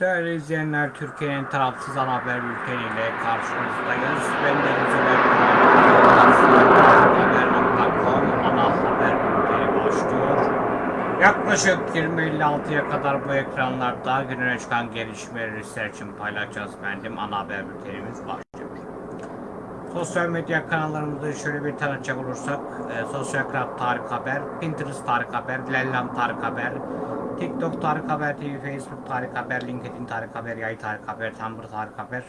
Değerli izleyenler, Türkiye'nin tarafsız ana haber bülteniyle karşınızdayız. Ben Deniz Haber.com ana haber bülteni başlıyor. Yaklaşık 20.56'ya kadar bu ekranlarda gününe çıkan gelişmeleri sizler için paylaşacağız efendim. Ana haber bültenimiz başlıyor. Sosyal medya kanallarımızı şöyle bir tanıtacak olursak, e, Sosyal Krab Tarık Haber, Pinterest Tarık Haber, Lellam Tarık Haber, TikTok Tarık Haber TV, Facebook Tarık Haber, LinkedIn Tarık Haber, Yay Tarık Haber, Tumblr Tarık Haber,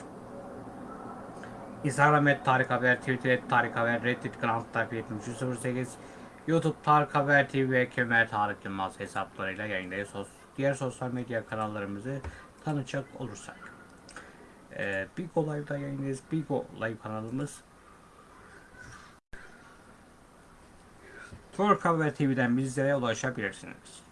Instagram et Tarık Haber, Twitter et Tarık Haber, Reddit Grand Tarık 7308, YouTube Tarık Haber TV ve Kemer Tarık Yılmaz hesaplarıyla yayındayız. Diğer sosyal medya kanallarımızı tanıtacak olursak. Ee, Bigo Live'da yayındayız. Bigo Live kanalımız. Tarık Haber TV'den bizlere ulaşabilirsiniz.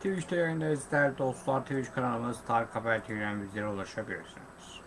Twitch'te yayındayız değerli dostlar. Twitch kanalımız Tarık Haber TV'den bizlere ulaşabilirsiniz.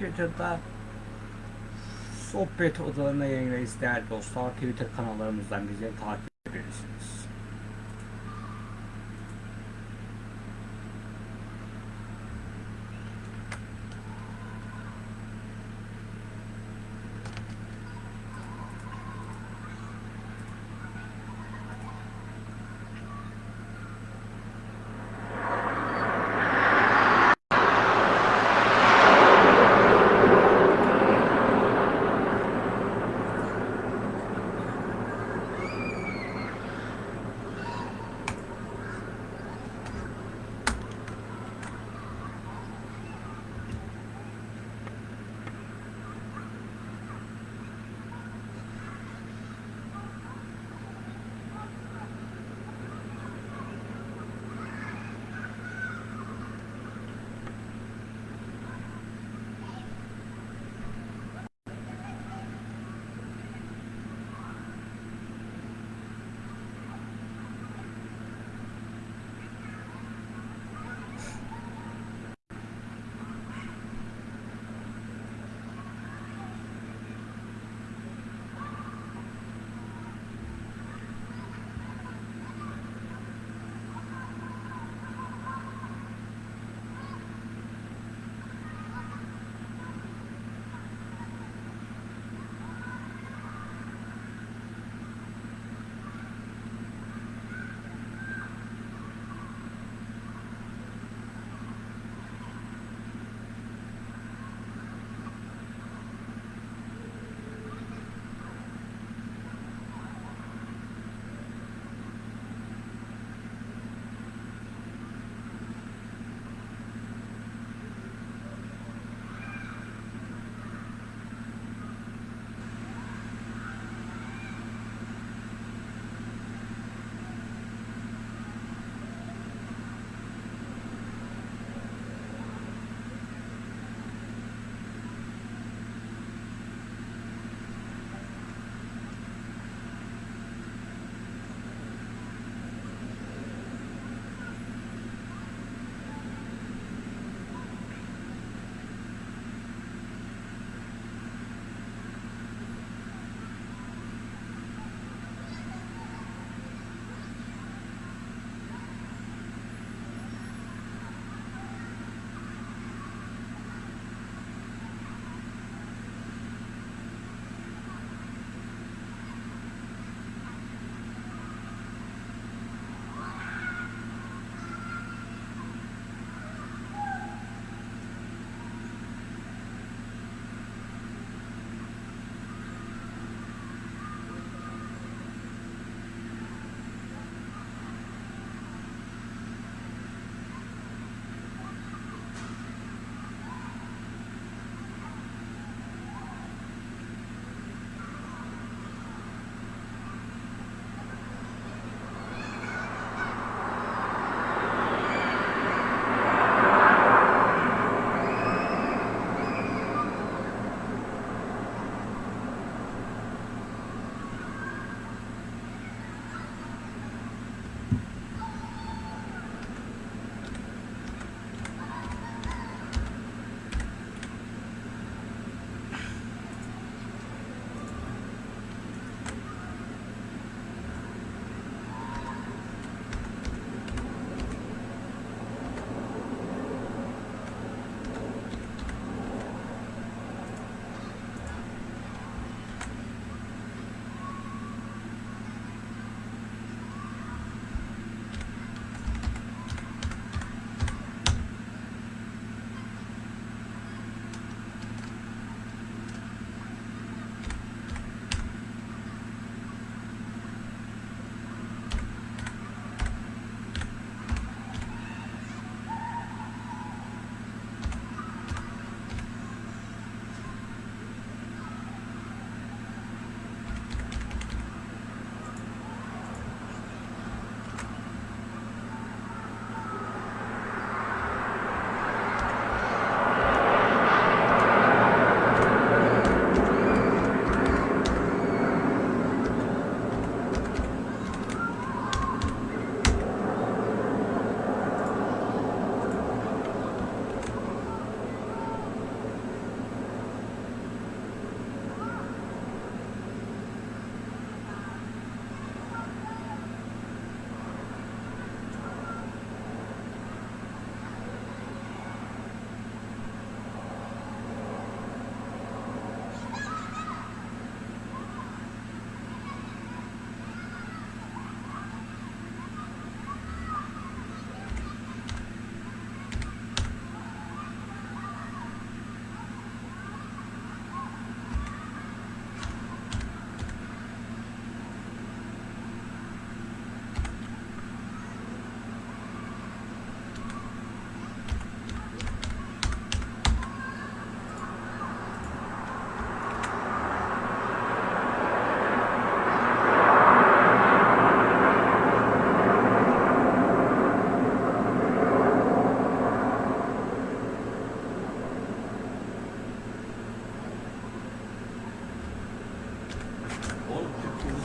Twitter'da sohbet odalarına yayındayız değerli dostlar. Twitter kanallarımızdan bizi takip edebilirsiniz.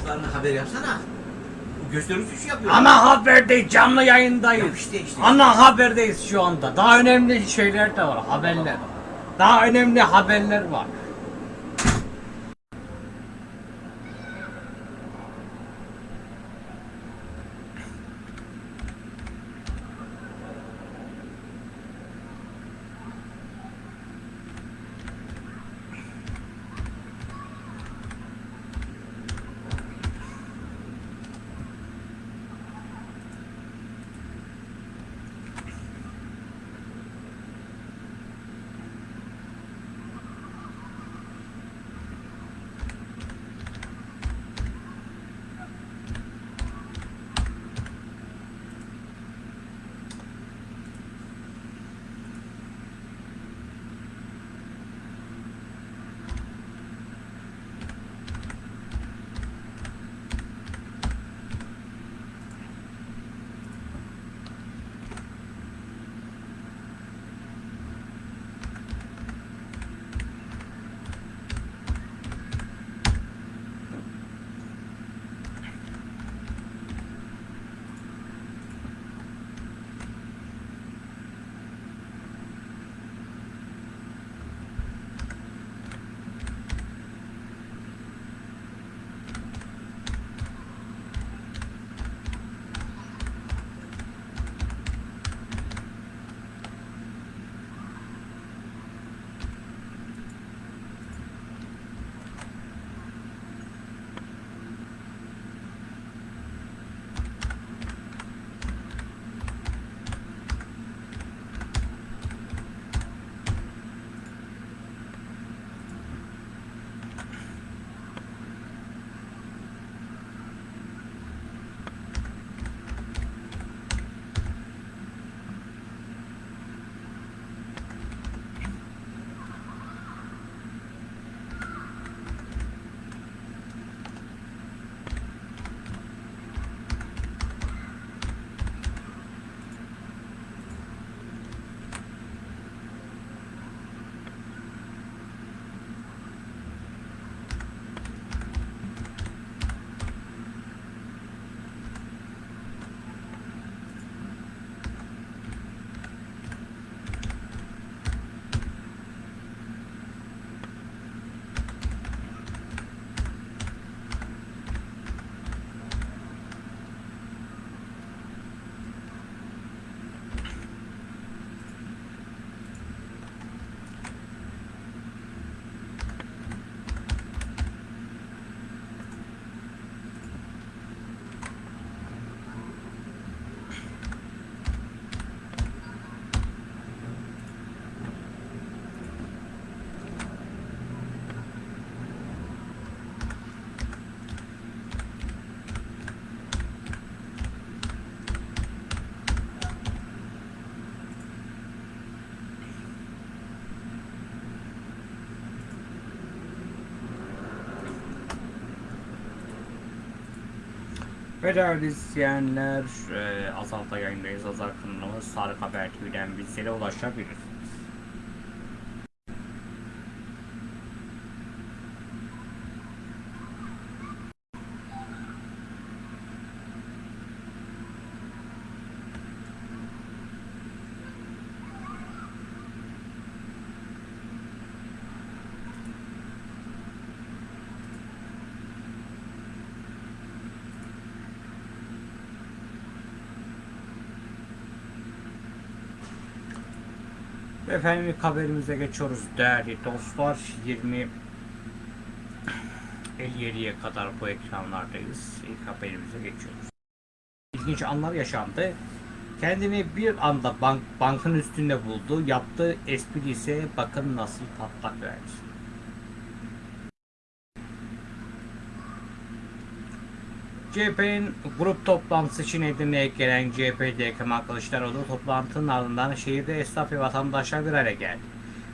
Haber yapsana. Gösterici şey yapıyor. Ana haberdeyiz, canlı yayındayız. Ya işte, işte. Ana haberdeyiz şu anda. Daha önemli şeyler de var, haberler. Daha önemli haberler var. Değerli izleyenler, e, Azal'da yayındayız. Azal kanalımız Sarık Haber TV'den bizlere ulaşabilirsiniz. Efendim ilk haberimize geçiyoruz değerli dostlar. 20 57'ye kadar bu ekranlardayız. İlk haberimize geçiyoruz. İlginç anlar yaşandı. Kendini bir anda bank, bankın üstünde buldu. Yaptığı espri ise bakın nasıl patlak verdi. CHP'nin grup toplantısı için Edirne'ye gelen CHP'de Kemal Kılıçdaroğlu toplantının ardından şehirde esnaf ve vatandaşlar bir araya geldi.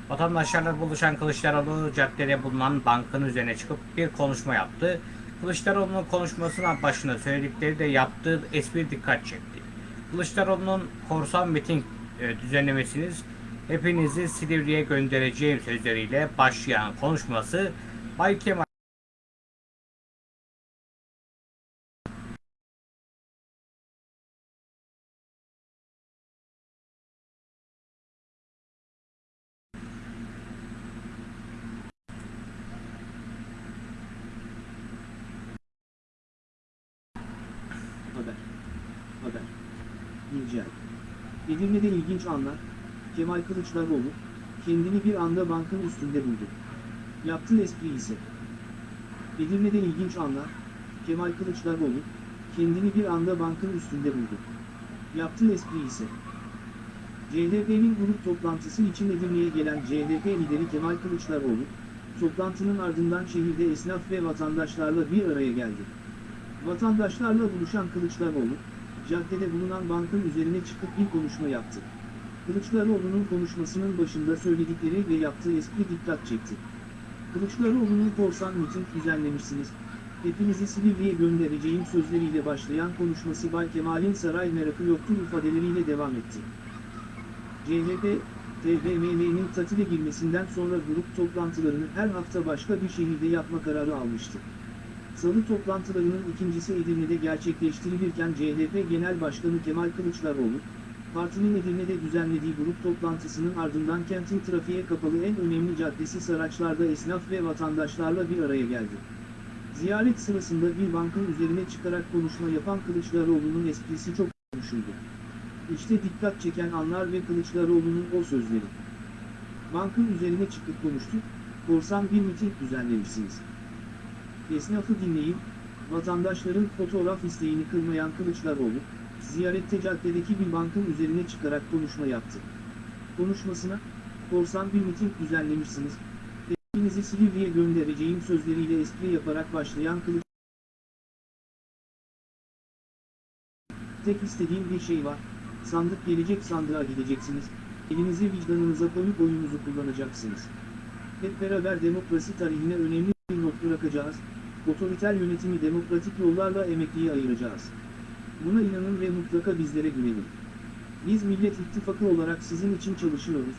Vatandaşlarla buluşan Kılıçdaroğlu caddede bulunan bankın üzerine çıkıp bir konuşma yaptı. Kılıçdaroğlu'nun konuşmasının başında söyledikleri de yaptığı espri dikkat çekti. Kılıçdaroğlu'nun korsan miting e, düzenlemesiniz hepinizi Silivri'ye göndereceğim sözleriyle başlayan konuşması Bay Kemal 20'de ilginç anlar, Kemal Kılıçdaroğlu, kendini bir anda bankın üstünde buldu. Yaptığı espri ise. Edirne'de ilginç anlar, Kemal Kılıçdaroğlu, kendini bir anda bankın üstünde buldu. Yaptığı espri ise. CHP'nin grup toplantısı için Edirne'ye gelen CHP lideri Kemal Kılıçdaroğlu, toplantının ardından şehirde esnaf ve vatandaşlarla bir araya geldi. Vatandaşlarla buluşan Kılıçdaroğlu, caddede bulunan bankın üzerine çıkıp bir konuşma yaptı. Kılıçdaroğlu'nun konuşmasının başında söyledikleri ve yaptığı espri dikkat çekti. Kılıçdaroğlu'nun korsan miting düzenlemişsiniz, hepinizi Silivri'ye göndereceğim sözleriyle başlayan konuşması Bay Kemal'in saray merakı yoktur ifadeleriyle devam etti. CHP, TBMM'nin tatile girmesinden sonra grup toplantılarını her hafta başka bir şehirde yapma kararı almıştı. Salı toplantılarının ikincisi Edirne'de gerçekleştirilirken CHP Genel Başkanı Kemal Kılıçdaroğlu, partinin Edirne'de düzenlediği grup toplantısının ardından kentin trafiğe kapalı en önemli caddesi Saraçlar'da esnaf ve vatandaşlarla bir araya geldi. Ziyaret sırasında bir bankın üzerine çıkarak konuşma yapan Kılıçdaroğlu'nun esprisi çok konuşuldu. İşte dikkat çeken anlar ve Kılıçdaroğlu'nun o sözleri. Bankın üzerine çıkıp konuştu, korsan bir miting düzenlemişsiniz. Esnafı dinleyin, vatandaşların fotoğraf isteğini kırmayan Kılıçdaroğlu, ziyarette caddedeki bir bankın üzerine çıkarak konuşma yaptı. Konuşmasına, korsan bir miting düzenlemişsiniz, hepinizi Silivri'ye göndereceğim sözleriyle espri yaparak başlayan Kılıç Tek istediğim bir şey var, sandık gelecek sandığa gideceksiniz, elinizi vicdanınıza koyup oyunuzu kullanacaksınız. Hep beraber demokrasi tarihine önemli bırakacağız, otoriter yönetimi demokratik yollarla emekliye ayıracağız. Buna inanın ve mutlaka bizlere güvenin. Biz Millet İttifakı olarak sizin için çalışıyoruz,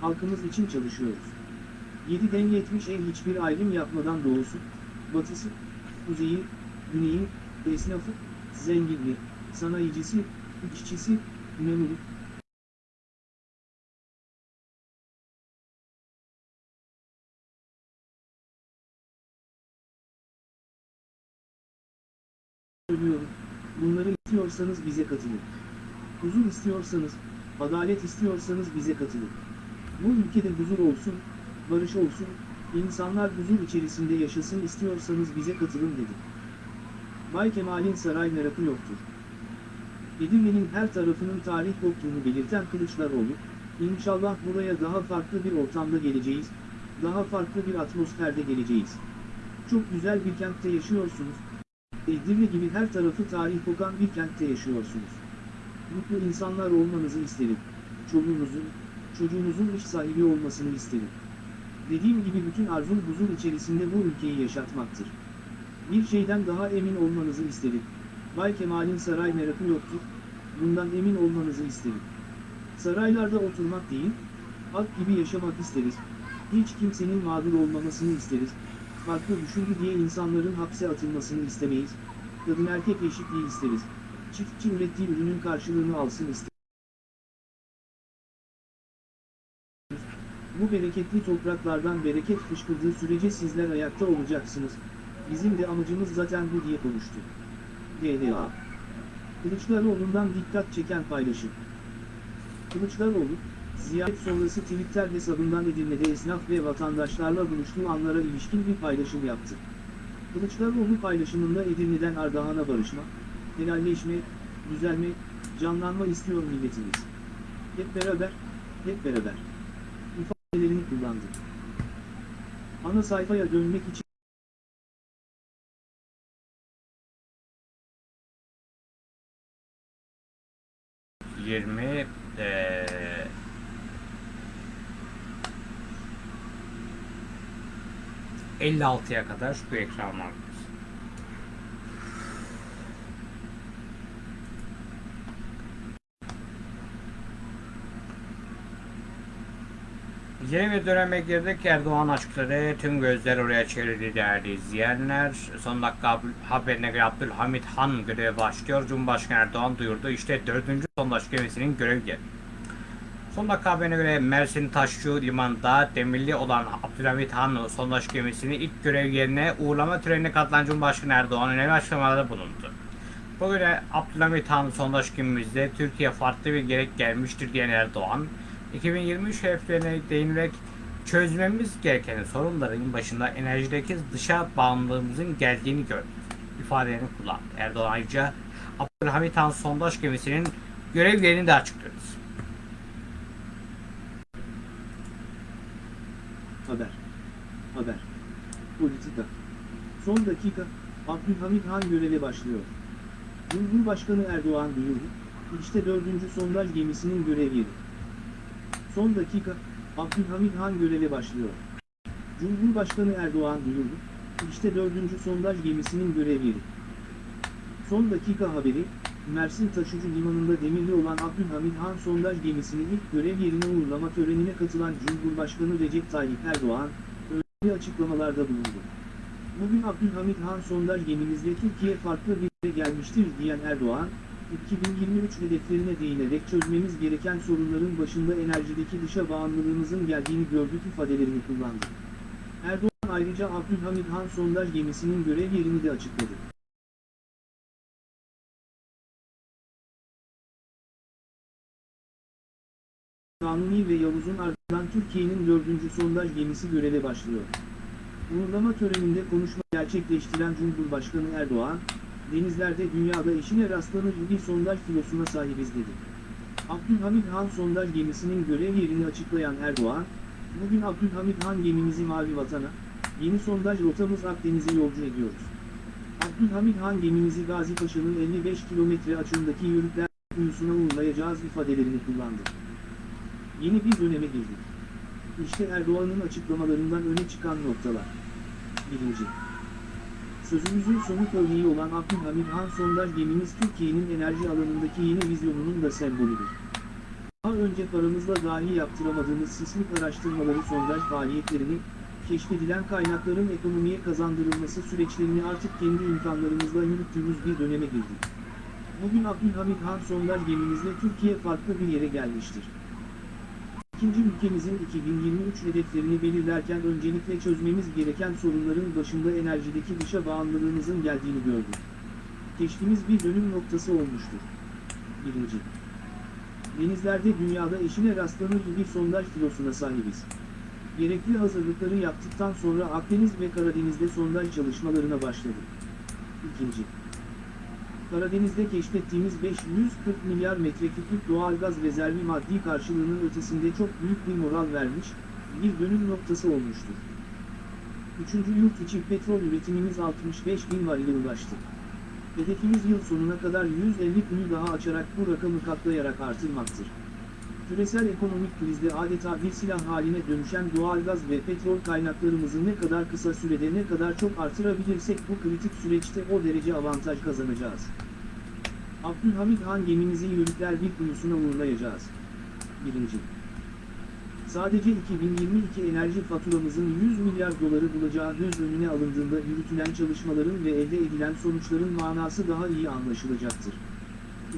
halkımız için çalışıyoruz. 7'den 70'e hiçbir ayrım yapmadan doğusu, batısı, kuzeyi, güneyi, esnafı, zengini, sanayicisi, işçisi, memuru, söylüyorum. Bunları istiyorsanız bize katılın. Huzur istiyorsanız, adalet istiyorsanız bize katılın. Bu ülkede huzur olsun, barış olsun, insanlar huzur içerisinde yaşasın istiyorsanız bize katılın dedi. Bay Kemal'in saray merakı yoktur. Edirne'nin her tarafının tarih koktuğunu belirten Kılıçdaroğlu, İnşallah buraya daha farklı bir ortamda geleceğiz, daha farklı bir atmosferde geleceğiz. Çok güzel bir kentte yaşıyorsunuz, Edirne gibi her tarafı tarih kokan bir kentte yaşıyorsunuz. Mutlu insanlar olmanızı isterim. Çoluğunuzun, çocuğunuzun iş sahibi olmasını isterim. Dediğim gibi bütün arzum huzur içerisinde bu ülkeyi yaşatmaktır. Bir şeyden daha emin olmanızı isterim. Bay Kemal'in saray merakı yoktur, bundan emin olmanızı isterim. Saraylarda oturmak değil, halk gibi yaşamak isteriz. Hiç kimsenin mağdur olmamasını isteriz. Farklı düşündü diye insanların hapse atılmasını istemeyiz. Kadın erkek eşitliği isteriz. Çiftçi ürettiği ürünün karşılığını alsın isteriz. Bu bereketli topraklardan bereket fışkırdığı sürece sizler ayakta olacaksınız. Bizim de amacımız zaten bu diye konuştu. GDA Kılıçdaroğlu'ndan dikkat çeken paylaşım. Kılıçdaroğlu, ziyaret sonrası Twitter hesabından Edirne'de esnaf ve vatandaşlarla buluştuğu anlara ilişkin bir paylaşım yaptı. Kılıçdaroğlu paylaşımında Edirne'den Ardahan'a barışma, helalleşme, düzelme, canlanma istiyor milletimiz. Hep beraber, hep beraber. ifadelerini kullandı. Ana sayfaya dönmek için Yirmi 56'ya kadar bu ekranlar. Yeni bir döneme girdik. Erdoğan açıkladı. Tüm gözler oraya çevrildi değerli izleyenler. Son dakika haberine göre Abdülhamit Han görev başlıyor. Cumhurbaşkanı Erdoğan duyurdu. İşte dördüncü sondaj gemisinin görev yeri. Son dakika haberine göre Mersin Taşçı Limanı'nda demirli olan Abdülhamit Han sondaj gemisini ilk görev yerine uğurlama törenine katılan Cumhurbaşkanı Erdoğan önemli açıklamalarda bulundu. Bugün Abdülhamit Han sondaj günümüzde Türkiye farklı bir gerek gelmiştir diyen Erdoğan, 2023 hedeflerine değinerek çözmemiz gereken sorunların başında enerjideki dışa bağımlılığımızın geldiğini gördük ifadelerini kullandı. Erdoğan ayrıca Abdülhamit Han sondaj gemisinin görev yerini de açıkladı. Haber. Haber. Politika. Son dakika, Abdülhamit Han göreve başlıyor. Cumhurbaşkanı Erdoğan duyurdu, işte dördüncü sondaj gemisinin görev yeri. Son dakika, Abdülhamit Han göreve başlıyor. Cumhurbaşkanı Erdoğan duyurdu, işte dördüncü sondaj gemisinin görev yeri. Son dakika haberi, Mersin Taşucu Limanı'nda demirli olan Abdülhamit Han sondaj gemisini ilk görev yerine uğurlama törenine katılan Cumhurbaşkanı Recep Tayyip Erdoğan, önemli açıklamalarda bulundu. Bugün Abdülhamit Han sondaj gemimizle Türkiye farklı bir yere gelmiştir diyen Erdoğan, 2023 hedeflerine değinerek çözmemiz gereken sorunların başında enerjideki dışa bağımlılığımızın geldiğini gördük ifadelerini kullandı. Erdoğan ayrıca Abdülhamit Han sondaj gemisinin görev yerini de açıkladı. Kanuni ve Yavuz'un ardından Türkiye'nin dördüncü sondaj gemisi göreve başlıyor. Uğurlama töreninde konuşma gerçekleştiren Cumhurbaşkanı Erdoğan, denizlerde dünyada eşine rastlanır bir sondaj filosuna sahibiz dedi. Abdülhamit Han sondaj gemisinin görev yerini açıklayan Erdoğan, bugün Abdülhamit Han gemimizi Mavi Vatan'a, yeni sondaj rotamız Akdeniz'e yolcu ediyoruz. Abdülhamit Han gemimizi Gazi Paşa'nın 55 kilometre açığındaki yörükler kuyusuna uğurlayacağız ifadelerini kullandı. Yeni bir döneme girdik. İşte Erdoğan'ın açıklamalarından öne çıkan noktalar. 1. Sözümüzün somut örneği olan Abdülhamit Han sondaj gemimiz Türkiye'nin enerji alanındaki yeni vizyonunun da sembolüdür. Daha önce paramızla dahi yaptıramadığımız sismik araştırmaları sondaj faaliyetlerini, keşfedilen kaynakların ekonomiye kazandırılması süreçlerini artık kendi imkanlarımızla yürüttüğümüz bir döneme girdik. Bugün Abdülhamit Han sondaj gemimizle Türkiye farklı bir yere gelmiştir. İkinci ülkemizin 2023 hedeflerini belirlerken öncelikle çözmemiz gereken sorunların başında enerjideki dışa bağımlılığımızın geldiğini gördük. Keşfimiz bir dönüm noktası olmuştur. 1. Denizlerde dünyada eşine rastlanır bir sondaj filosuna sahibiz. Gerekli hazırlıkları yaptıktan sonra Akdeniz ve Karadeniz'de sondaj çalışmalarına başladık. 2. Karadeniz'de keşfettiğimiz 540 milyar metreküplük doğalgaz rezervi maddi karşılığının ötesinde çok büyük bir moral vermiş, bir dönüm noktası olmuştur. Üçüncü yurt içi petrol üretimimiz 65 bin varile ulaştı. Hedefimiz yıl sonuna kadar 150 bini daha açarak bu rakamı katlayarak artırmaktır. Küresel ekonomik krizde adeta bir silah haline dönüşen doğalgaz ve petrol kaynaklarımızı ne kadar kısa sürede ne kadar çok artırabilirsek bu kritik süreçte o derece avantaj kazanacağız. Abdülhamit Han gemimizi yörükler bir kuyusuna uğurlayacağız. 1. Sadece 2022 enerji faturamızın 100 milyar doları bulacağı göz önüne alındığında yürütülen çalışmaların ve elde edilen sonuçların manası daha iyi anlaşılacaktır.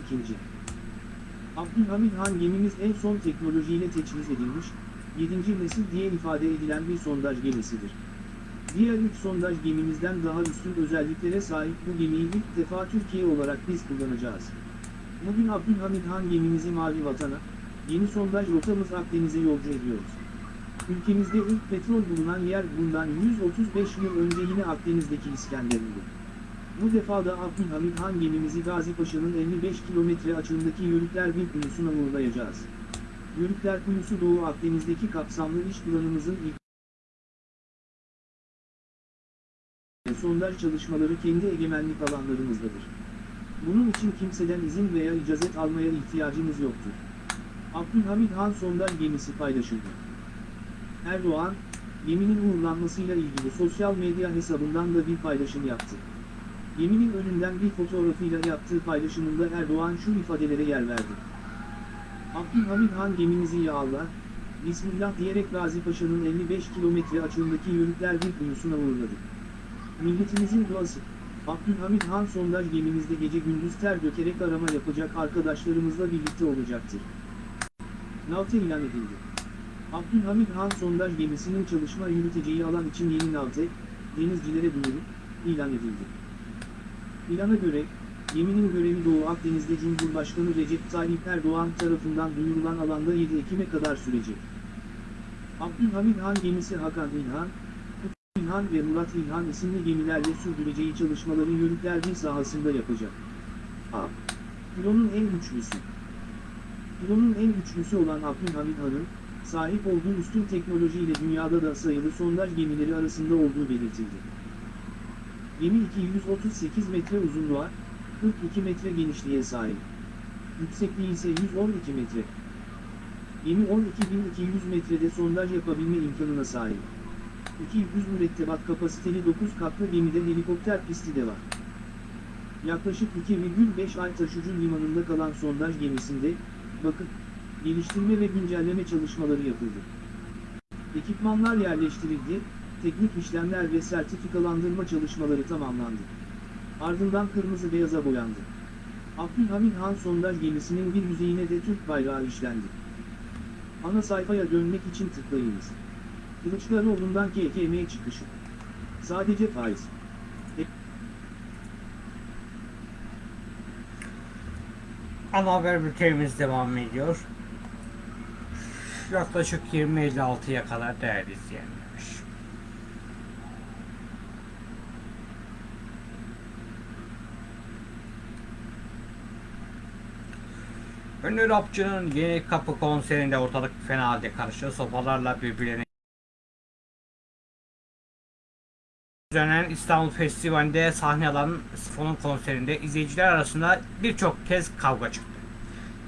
2. Abdülhamit Han gemimiz en son teknolojiyle teçhiz edilmiş, 7. nesil diye ifade edilen bir sondaj gemisidir. Diğer 3 sondaj gemimizden daha üstün özelliklere sahip bu gemiyi ilk defa Türkiye olarak biz kullanacağız. Bugün Abdülhamit Han gemimizi Mavi Vatan'a, yeni sondaj rotamız Akdeniz'e yolcu ediyoruz. Ülkemizde ilk petrol bulunan yer bundan 135 yıl önce yine Akdeniz'deki İskenderun'du. Bu defa da Abdülhamit Han gemimizi Gazi Paşa'nın 55 kilometre açığındaki Yörükler bir kuyusuna uğurlayacağız. Yörükler kuyusu Doğu Akdeniz'deki kapsamlı iş planımızın ilk sondaj çalışmaları kendi egemenlik alanlarımızdadır. Bunun için kimseden izin veya icazet almaya ihtiyacımız yoktur. Abdülhamit Han sondaj gemisi paylaşıldı. Erdoğan, geminin uğurlanmasıyla ilgili sosyal medya hesabından da bir paylaşım yaptı. Geminin önünden bir fotoğrafıyla yaptığı paylaşımında Erdoğan şu ifadelere yer verdi. Abdülhamit Han gemimizi ya Allah, Bismillah diyerek Gazi Paşa'nın 55 kilometre açığındaki yörükler bir kuyusuna uğurladı. Milletimizin duası, Abdülhamit Han sondaj gemimizde gece gündüz ter dökerek arama yapacak arkadaşlarımızla birlikte olacaktır. Navte ilan edildi. Abdülhamit Han sondaj gemisinin çalışma yürüteceği alan için yeni navte, denizcilere duyuru, ilan edildi. İlana göre, Geminin görevi Doğu Akdeniz'de Cumhurbaşkanı Recep Tayyip Erdoğan tarafından duyurulan alanda 7 Ekim'e kadar sürecek. Abdülhamid Han gemisi Hakan İlhan, Kutlu İlhan ve Murat İlhan isimli gemilerle sürdüreceği çalışmaları yörükler sahasında yapacak. A. Filonun en güçlüsü. Filonun en güçlüsü olan Abdülhamid Han'ın, sahip olduğu üstün teknolojiyle dünyada da sayılı sondaj gemileri arasında olduğu belirtildi. Gemi 238 metre uzunluğa, 42 metre genişliğe sahip. Yüksekliği ise 112 metre. Gemi 12.200 metrede sondaj yapabilme imkanına sahip. 200 mürettebat kapasiteli 9 katlı gemide helikopter pisti de var. Yaklaşık 2,5 ay taşucu limanında kalan sondaj gemisinde, bakım, geliştirme ve güncelleme çalışmaları yapıldı. Ekipmanlar yerleştirildi, teknik işlemler ve sertifikalandırma çalışmaları tamamlandı. Ardından kırmızı beyaza boyandı. Abdülhamid Han sondaj gemisinin bir yüzeyine de Türk bayrağı işlendi. Ana sayfaya dönmek için tıklayınız. Kılıçdaroğlu'ndan KKM çıkışı. Sadece faiz. Ana haber bültenimiz devam ediyor. Yaklaşık 20.56'ya kadar değerli izleyenler. Ünlü rapçının Yeni Kapı konserinde ortalık fena halde karıştı. Sopalarla birbirlerine düzenlenen İstanbul Festivali'nde sahne alan Sifon'un konserinde izleyiciler arasında birçok kez kavga çıktı.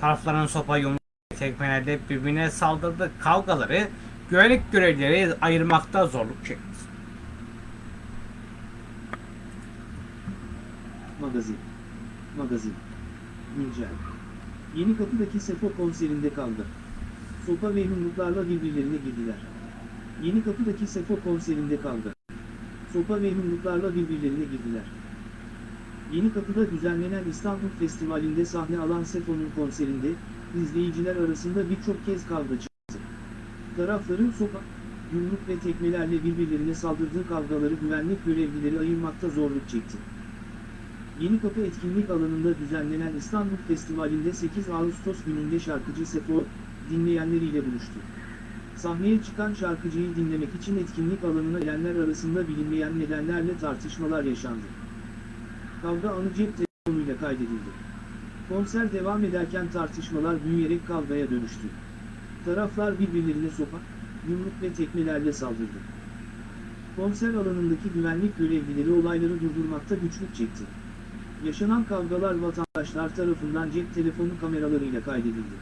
Tarafların sopa yumruk tekmelerde birbirine saldırdı. Kavgaları güvenlik görevlileri ayırmakta zorluk çekti. Magazin. Magazin. Güncel. Yeni Kapı'daki Sefo konserinde kavga. Sopa ve yumruklarla birbirlerine girdiler. Yeni Kapı'daki Sefo konserinde kavga. Sopa ve yumruklarla birbirlerine girdiler. Yeni Kapı'da düzenlenen İstanbul Festivali'nde sahne alan Sefo'nun konserinde, izleyiciler arasında birçok kez kavga çıktı. Tarafların sopa, yumruk ve tekmelerle birbirlerine saldırdığı kavgaları güvenlik görevlileri ayırmakta zorluk çekti. Yeni Kapı etkinlik alanında düzenlenen İstanbul Festivali'nde 8 Ağustos gününde şarkıcı Sefo, dinleyenleriyle buluştu. Sahneye çıkan şarkıcıyı dinlemek için etkinlik alanına gelenler arasında bilinmeyen nedenlerle tartışmalar yaşandı. Kavga anı cep telefonuyla kaydedildi. Konser devam ederken tartışmalar büyüyerek kavgaya dönüştü. Taraflar birbirlerine sopa, yumruk ve tekmelerle saldırdı. Konser alanındaki güvenlik görevlileri olayları durdurmakta güçlük çekti. Yaşanan kavgalar vatandaşlar tarafından cep telefonu kameralarıyla kaydedildi.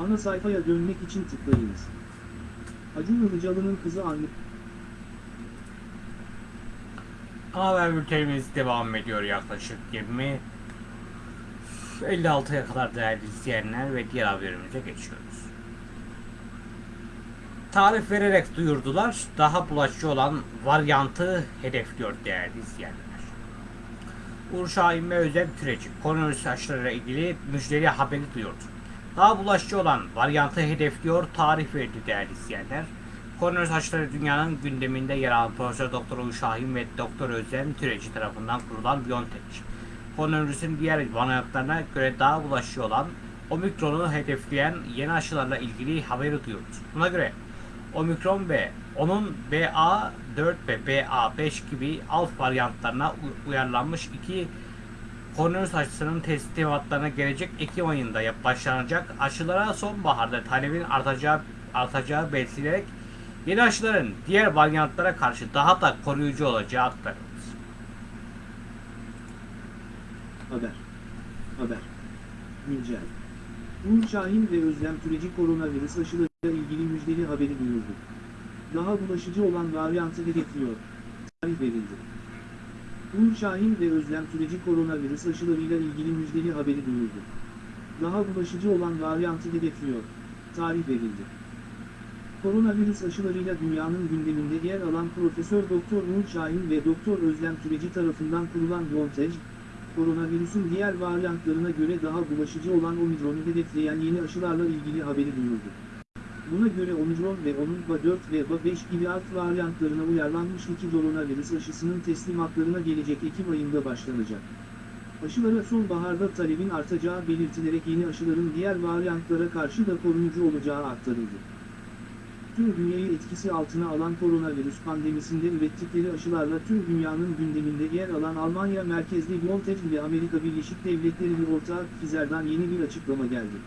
Ana sayfaya dönmek için tıklayınız. Acun Ilıcalı'nın kızı anne... Haber bültenimiz devam ediyor yaklaşık 20 56'ya kadar değerli izleyenler ve diğer haberimize geçiyoruz. Tarif vererek duyurdular. Daha bulaşıcı olan varyantı hedefliyor değerli izleyenler. Uğur Şahin ve Özlem Türeci koronavirüs aşılarıyla ilgili müjdeli haberi duyurdu. Daha bulaşıcı olan varyantı hedefliyor tarih verdi değerli izleyenler. Koronavirüs aşıları dünyanın gündeminde yer alan Profesör Doktor Uğur ve Doktor Özlem Türeci tarafından kurulan BioNTech. Koronavirüsün diğer varyantlarına göre daha bulaşıcı olan Omikron'u hedefleyen yeni aşılarla ilgili haberi duyurdu. Buna göre Omikron ve onun BA4 ve BA5 gibi alt varyantlarına uyarlanmış iki koronavirüs aşısının teslimatlarına gelecek Ekim ayında başlanacak aşılara sonbaharda talebin artacağı artacağı belirtilerek yeni aşıların diğer varyantlara karşı daha da koruyucu olacağı aktarıldı. Haber. Haber. Güncel. Uğur Şahin ve Özlem Türeci koronavirüs aşılarıyla ilgili müjdeli haberi duyurdu. Daha bulaşıcı olan varyantı hedefliyor. Tarih verildi. Uğur Şahin ve Özlem Türeci koronavirüs aşılarıyla ilgili müjdeli haberi duyurdu. Daha bulaşıcı olan varyantı hedefliyor. Tarih verildi. Koronavirüs aşılarıyla dünyanın gündeminde yer alan Profesör Doktor Uğur Şahin ve Doktor Özlem Türeci tarafından kurulan BioNTech, koronavirüsün diğer varyantlarına göre daha bulaşıcı olan Omikron'u hedefleyen yeni aşılarla ilgili haberi duyurdu. Buna göre Omikron ve onun BA4 ve BA5 gibi alt varyantlarına uyarlanmış iki koronavirüs aşısının teslimatlarına gelecek Ekim ayında başlanacak. Aşılara sonbaharda talebin artacağı belirtilerek yeni aşıların diğer varyantlara karşı da koruyucu olacağı aktarıldı. Tüm dünyayı etkisi altına alan koronavirüs pandemisinde ürettikleri aşılarla tüm dünyanın gündeminde yer alan Almanya merkezli BioNTech ile Amerika Birleşik Devletleri'nin ortağı Pfizer'dan yeni bir açıklama geldi.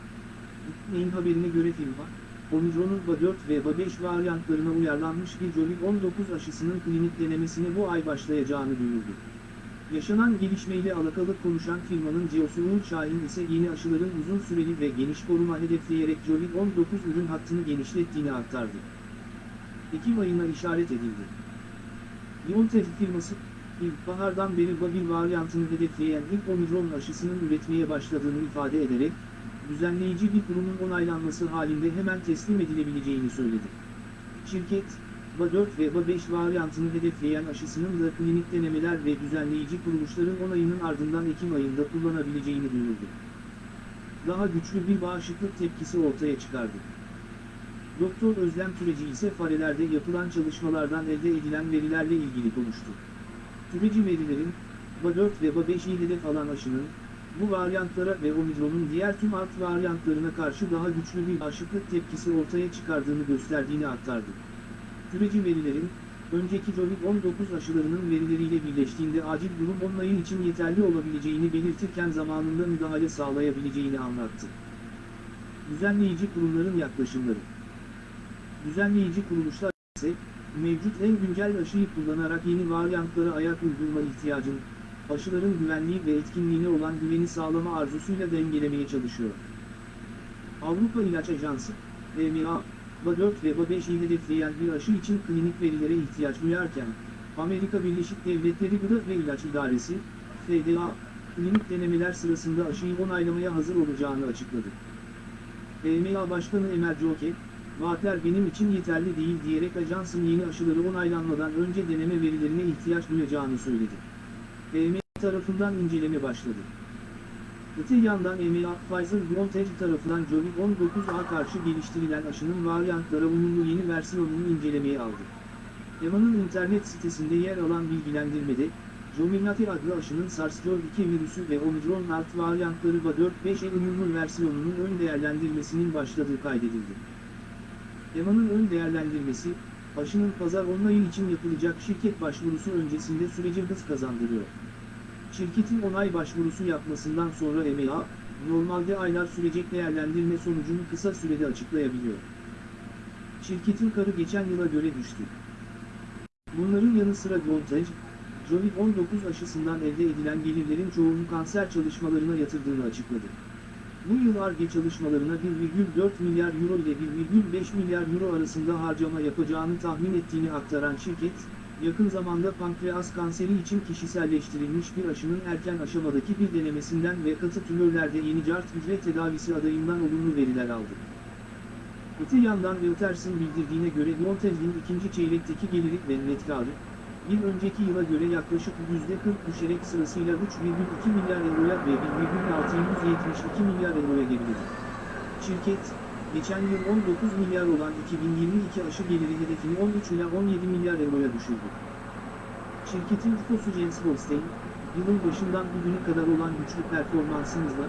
Neyin haberine göre firma, Omikron'un BA4 ve BA5 varyantlarına uyarlanmış bir Covid-19 aşısının klinik denemesine bu ay başlayacağını duyurdu. Yaşanan gelişmeyle alakalı konuşan firmanın CEO'su Uğur Şahin ise yeni aşıların uzun süreli ve geniş koruma hedefleyerek Covid-19 ürün hattını genişlettiğini aktardı. Ekim ayına işaret edildi. BioNTech firması, ilkbahardan beri Babil varyantını hedefleyen ilk Omikron aşısının üretmeye başladığını ifade ederek, düzenleyici bir kurumun onaylanması halinde hemen teslim edilebileceğini söyledi. Şirket, BA4 ve BA5 varyantını hedefleyen aşısının da klinik denemeler ve düzenleyici kuruluşların onayının ardından Ekim ayında kullanabileceğini duyurdu. Daha güçlü bir bağışıklık tepkisi ortaya çıkardı. Doktor Özlem Türeci ise farelerde yapılan çalışmalardan elde edilen verilerle ilgili konuştu. Türeci verilerin, BA4 ve BA5'i hedef alan aşının, bu varyantlara ve Omikron'un diğer tüm alt varyantlarına karşı daha güçlü bir bağışıklık tepkisi ortaya çıkardığını gösterdiğini aktardı. Süreci verilerin, önceki Covid-19 aşılarının verileriyle birleştiğinde acil durum onlayın için yeterli olabileceğini belirtirken zamanında müdahale sağlayabileceğini anlattı. Düzenleyici kurumların yaklaşımları Düzenleyici kuruluşlar ise, mevcut en güncel aşıyı kullanarak yeni varyantlara ayak uydurma ihtiyacın, aşıların güvenliği ve etkinliğine olan güveni sağlama arzusuyla dengelemeye çalışıyor. Avrupa İlaç Ajansı, EMA, BA4 ve BA5'i hedefleyen bir aşı için klinik verilere ihtiyaç duyarken, Amerika Birleşik Devletleri Gıda ve İlaç İdaresi, FDA, klinik denemeler sırasında aşıyı onaylamaya hazır olacağını açıkladı. EMA Başkanı Emel Joke, vaatler benim için yeterli değil diyerek ajansın yeni aşıları onaylanmadan önce deneme verilerine ihtiyaç duyacağını söyledi. EMA tarafından inceleme başladı. Öte yandan EMA, Pfizer-BioNTech tarafından Covid-19'a karşı geliştirilen aşının varyantlara uyumlu yeni versiyonunu incelemeye aldı. EMA'nın internet sitesinde yer alan bilgilendirmede, Comirnaty adlı aşının SARS-CoV-2 virüsü ve Omikron alt varyantları BA4-5'e uyumlu versiyonunun ön değerlendirmesinin başladığı kaydedildi. EMA'nın ön değerlendirmesi, aşının pazar onayı için yapılacak şirket başvurusu öncesinde sürece hız kazandırıyor. Şirketin onay başvurusu yapmasından sonra EMEA, normalde aylar sürecek değerlendirme sonucunu kısa sürede açıklayabiliyor. Şirketin karı geçen yıla göre düştü. Bunların yanı sıra Voltage, Covid-19 aşısından elde edilen gelirlerin çoğunu kanser çalışmalarına yatırdığını açıkladı. Bu yıl ARGE çalışmalarına 1,4 milyar euro ile 1,5 milyar euro arasında harcama yapacağını tahmin ettiğini aktaran şirket, yakın zamanda pankreas kanseri için kişiselleştirilmiş bir aşının erken aşamadaki bir denemesinden ve katı tümörlerde yeni cart hücre tedavisi adayından olumlu veriler aldı. Öte yandan Reuters'ın bildirdiğine göre BioNTech'in ikinci çeyrekteki geliri ve net karı, bir önceki yıla göre yaklaşık %40 düşerek sırasıyla 3,2 milyar euroya ve 1,672 milyar euroya geriledi. Şirket, geçen yıl 19 milyar olan 2022 aşı geliri hedefini 13 ila 17 milyar euroya düşürdü. Şirketin CEO'su Jens Holstein, yılın başından bugüne kadar olan güçlü performansımızla,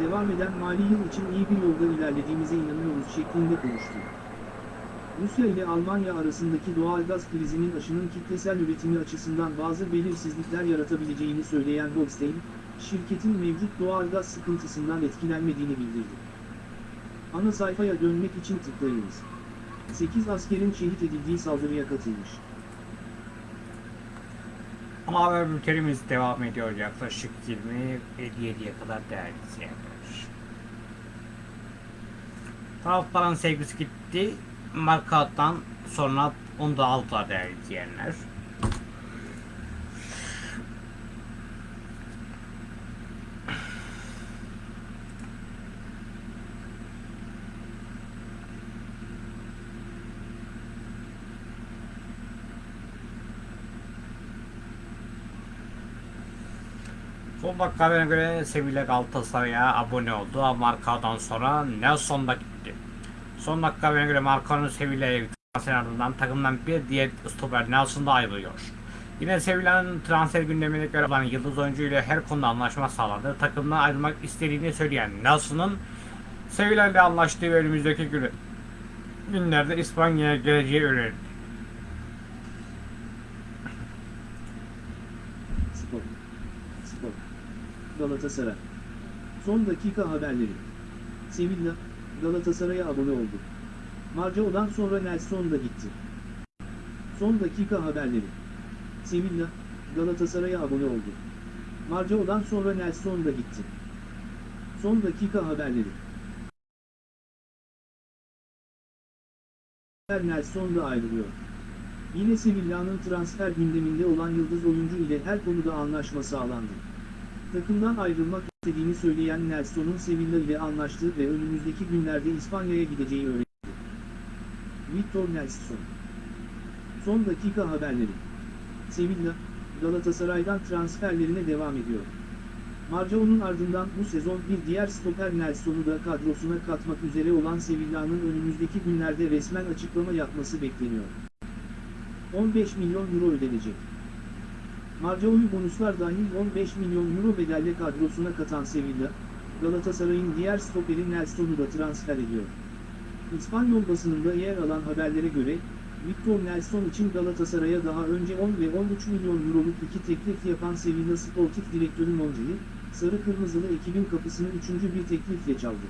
devam eden mali yıl için iyi bir yolda ilerlediğimize inanıyoruz şeklinde konuştu. Rusya ile Almanya arasındaki doğalgaz krizinin aşının kitlesel üretimi açısından bazı belirsizlikler yaratabileceğini söyleyen Holstein, şirketin mevcut doğalgaz sıkıntısından etkilenmediğini bildirdi. Ana sayfaya dönmek için tıklayınız. 8 askerin şehit edildiği saldırıya katılmış. Ama haber bültenimiz devam ediyor yaklaşık 20.57'ye kadar değerli izleyenler. Taraftarın sevgisi gitti. Markadan sonra onu da aldılar değerli izleyenler. Son dakika haberine göre Sevilla Galatasaray'a abone oldu. Ama Markao'dan sonra Nelson da gitti. Son dakika haberine göre Markao'nun Sevilla'ya gitmesinin ardından takımdan bir diğer stoper Nelson da ayrılıyor. Yine Sevilla'nın transfer gündemine göre olan yıldız oyuncu ile her konuda anlaşma sağladı. Takımdan ayrılmak istediğini söyleyen Nelson'un Sevilla ile anlaştığı ve önümüzdeki günü günlerde İspanya'ya geleceği öğrenildi. Spor. Galatasaray. Son dakika haberleri. Sevilla, Galatasaray'a abone oldu. Marcao'dan sonra Nelson da gitti. Son dakika haberleri. Sevilla, Galatasaray'a abone oldu. Marcao'dan sonra Nelson da gitti. Son dakika haberleri. Nelson da ayrılıyor. Yine Sevilla'nın transfer gündeminde olan yıldız oyuncu ile her konuda anlaşma sağlandı. Takımdan ayrılmak istediğini söyleyen Nelson'un Sevilla ile anlaştığı ve önümüzdeki günlerde İspanya'ya gideceği öğrenildi. Victor Nelson Son dakika haberleri Sevilla, Galatasaray'dan transferlerine devam ediyor. Marcao'nun ardından bu sezon bir diğer stoper Nelson'u da kadrosuna katmak üzere olan Sevilla'nın önümüzdeki günlerde resmen açıklama yapması bekleniyor. 15 milyon euro ödenecek. Marcao'yu bonuslar dahil 15 milyon euro bedelle kadrosuna katan Sevilla, Galatasaray'ın diğer stoperi Nelson'u da transfer ediyor. İspanyol basınında yer alan haberlere göre, Victor Nelson için Galatasaray'a daha önce 10 ve 13 milyon euroluk iki teklif yapan Sevilla Sportif Direktörü Monti'yi, Sarı Kırmızılı ekibin kapısını üçüncü bir teklifle çaldı.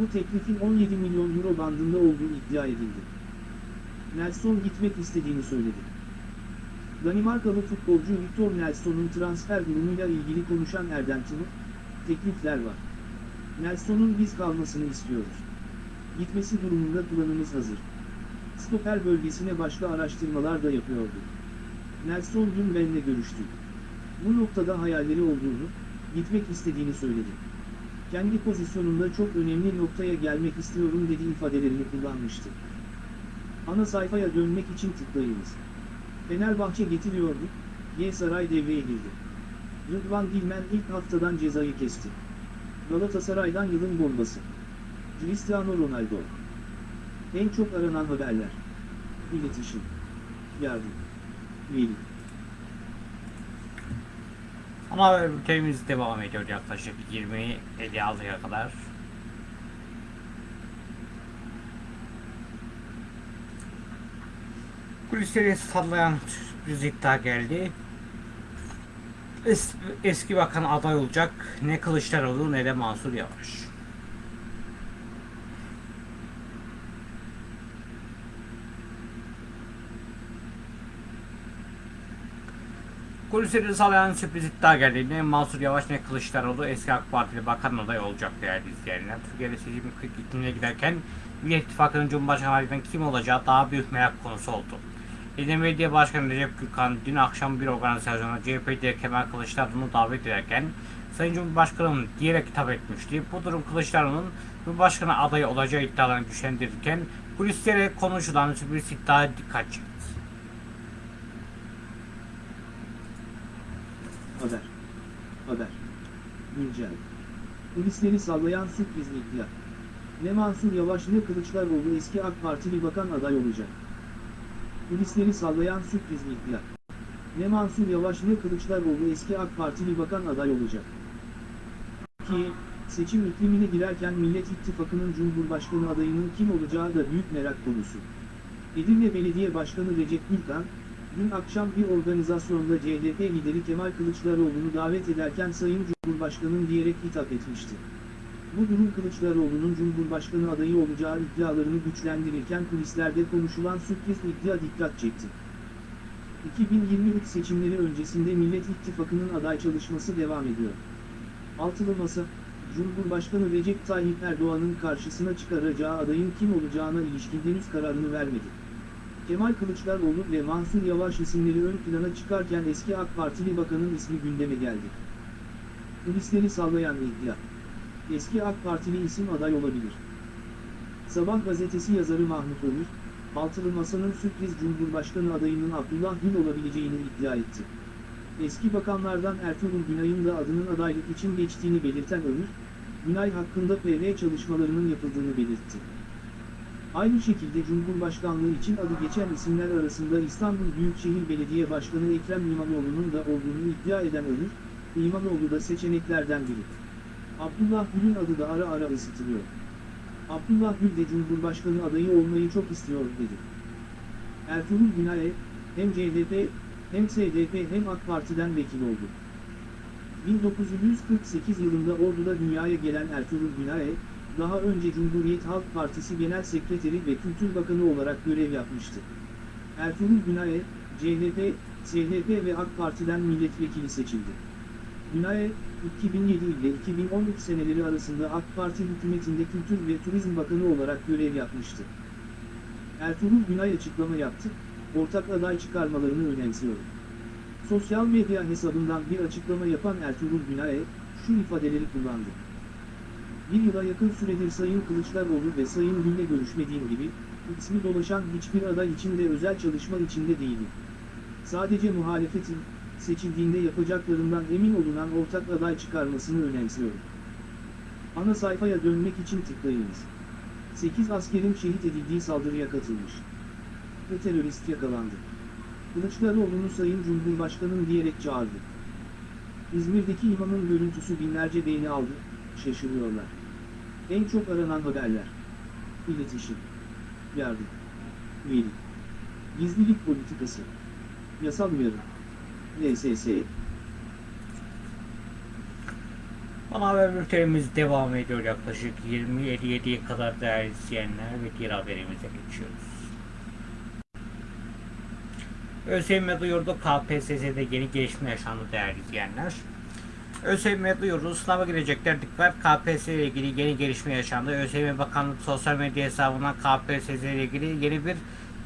Bu teklifin 17 milyon euro bandında olduğu iddia edildi. Nelson gitmek istediğini söyledi. Danimarkalı futbolcu Victor Nelson'un transfer durumuyla ilgili konuşan Erdem Timur, teklifler var. Nelson'un biz kalmasını istiyoruz. Gitmesi durumunda planımız hazır. Stoper bölgesine başka araştırmalar da yapıyorduk. Nelson dün benimle görüştü. Bu noktada hayalleri olduğunu, gitmek istediğini söyledi. Kendi pozisyonunda çok önemli noktaya gelmek istiyorum dedi ifadelerini kullanmıştı. Ana sayfaya dönmek için tıklayınız. Fenerbahçe getiriyordu, G Saray devreye girdi. Rıdvan Dilmen ilk haftadan cezayı kesti. Galatasaray'dan yılın bombası. Cristiano Ronaldo. En çok aranan haberler. İletişim. Yardım. Veli. Haber bültenimiz devam ediyor yaklaşık 20.56'ya kadar. Kulisleri sallayan sürpriz iddia geldi. Es- eski bakan aday olacak ne Kılıçdaroğlu ne de Mansur Yavaş. Kulisleri sallayan sürpriz iddia geldi. Ne Mansur Yavaş ne Kılıçdaroğlu eski AK Partili bakan aday olacak değerli izleyenler. Türkiye'de seçim gittiğine giderken Millet İttifakı'nın Cumhurbaşkanı kim olacağı daha büyük merak konusu oldu. İzmir Belediye Başkanı Recep Gürkan dün akşam bir organizasyona CHP lideri Kemal Kılıçdaroğlu'nu davet ederken Sayın Cumhurbaşkanım diyerek hitap etmişti. Bu durum Kılıçdaroğlu'nun Cumhurbaşkanı adayı olacağı iddialarını güçlendirirken kulislere konuşulan sürpriz iddia dikkat çekti. Haber. Haber. Güncel. Kulisleri sallayan sürpriz iddia. Ne Mansur Yavaş ne Kılıçdaroğlu eski AK Partili bakan aday olacak. Kulisleri sallayan sürpriz iddia. Ne Mansur Yavaş ne Kılıçdaroğlu eski AK Partili bakan aday olacak. Türkiye, seçim iklimine girerken Millet İttifakı'nın Cumhurbaşkanı adayının kim olacağı da büyük merak konusu. Edirne Belediye Başkanı Recep Gürkan, dün akşam bir organizasyonda CHP lideri Kemal Kılıçdaroğlu'nu davet ederken Sayın Cumhurbaşkanım diyerek hitap etmişti. Bu durum Kılıçdaroğlu'nun Cumhurbaşkanı adayı olacağı iddialarını güçlendirirken kulislerde konuşulan sürpriz iddia dikkat çekti. 2023 seçimleri öncesinde Millet İttifakı'nın aday çalışması devam ediyor. Altılı Masa, Cumhurbaşkanı Recep Tayyip Erdoğan'ın karşısına çıkaracağı adayın kim olacağına ilişkin henüz kararını vermedi. Kemal Kılıçdaroğlu ve Mansur Yavaş isimleri ön plana çıkarken eski AK Partili bakanın ismi gündeme geldi. Kulisleri sallayan iddia. Eski AK Partili isim aday olabilir. Sabah gazetesi yazarı Mahmut Ömür, Altılı Masa'nın sürpriz Cumhurbaşkanı adayının Abdullah Gül olabileceğini iddia etti. Eski bakanlardan Ertuğrul Günay'ın da adının adaylık için geçtiğini belirten Ömür, Günay hakkında PR çalışmalarının yapıldığını belirtti. Aynı şekilde Cumhurbaşkanlığı için adı geçen isimler arasında İstanbul Büyükşehir Belediye Başkanı Ekrem İmamoğlu'nun da olduğunu iddia eden Önür, İmamoğlu da seçeneklerden biri. Abdullah Gül'ün adı da ara ara ısıtılıyor. Abdullah Gül de Cumhurbaşkanı adayı olmayı çok istiyor dedi. Ertuğrul Günay'e hem CHP hem SDP hem AK Parti'den vekil oldu. 1948 yılında Ordu'da dünyaya gelen Ertuğrul Günay'e, daha önce Cumhuriyet Halk Partisi Genel Sekreteri ve Kültür Bakanı olarak görev yapmıştı. Ertuğrul Günay'e, CHP, SHP ve AK Parti'den milletvekili seçildi. Günay'e, 2007 ile 2013 seneleri arasında AK Parti hükümetinde Kültür ve Turizm Bakanı olarak görev yapmıştı. Ertuğrul Günay açıklama yaptı, ortak aday çıkarmalarını önemsiyorum. Sosyal medya hesabından bir açıklama yapan Ertuğrul Günay'e şu ifadeleri kullandı. Bir yıla yakın süredir Sayın Kılıçdaroğlu ve Sayın Gül'le görüşmediğim gibi, ismi dolaşan hiçbir aday içinde özel çalışma içinde değilim. Sadece muhalefetin, seçildiğinde yapacaklarından emin olunan ortak aday çıkarmasını önemsiyorum. Ana sayfaya dönmek için tıklayınız. 8 askerin şehit edildiği saldırıya katılmış. Ve terörist yakalandı. Kılıçdaroğlu'nu Sayın Cumhurbaşkanım diyerek çağırdı. İzmir'deki imamın görüntüsü binlerce beğeni aldı, şaşırıyorlar. En çok aranan haberler. İletişim. Yardım. Veri. Gizlilik politikası. Yasal uyarı. LSS. Ana haber bültenimiz devam ediyor yaklaşık 20.57'ye kadar değerli izleyenler ve diğer haberimize geçiyoruz. ÖSYM duyurdu KPSS'de yeni gelişme yaşandı değerli izleyenler. ÖSYM duyurdu sınava girecekler dikkat KPSS ile ilgili yeni gelişme yaşandı. ÖSYM Bakanlık sosyal medya hesabından KPSS ile ilgili yeni bir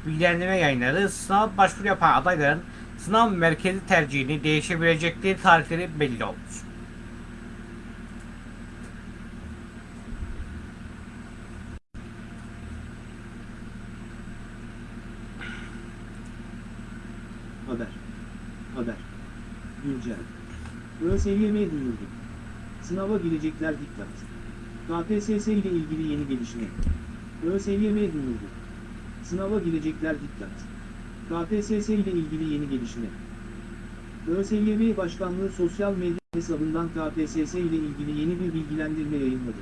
bilgilendirme yayınladı. Sınav başvuru yapan adayların sınav merkezi tercihini değişebilecekleri tarihleri belli oldu. Haber. Haber. Güncel. ÖSYM duyurdu. Sınava girecekler dikkat. KPSS ile ilgili yeni gelişme. ÖSYM duyurdu. Sınava girecekler dikkat. KPSS ile ilgili yeni gelişme. ÖSYM Başkanlığı sosyal medya hesabından KPSS ile ilgili yeni bir bilgilendirme yayınladı.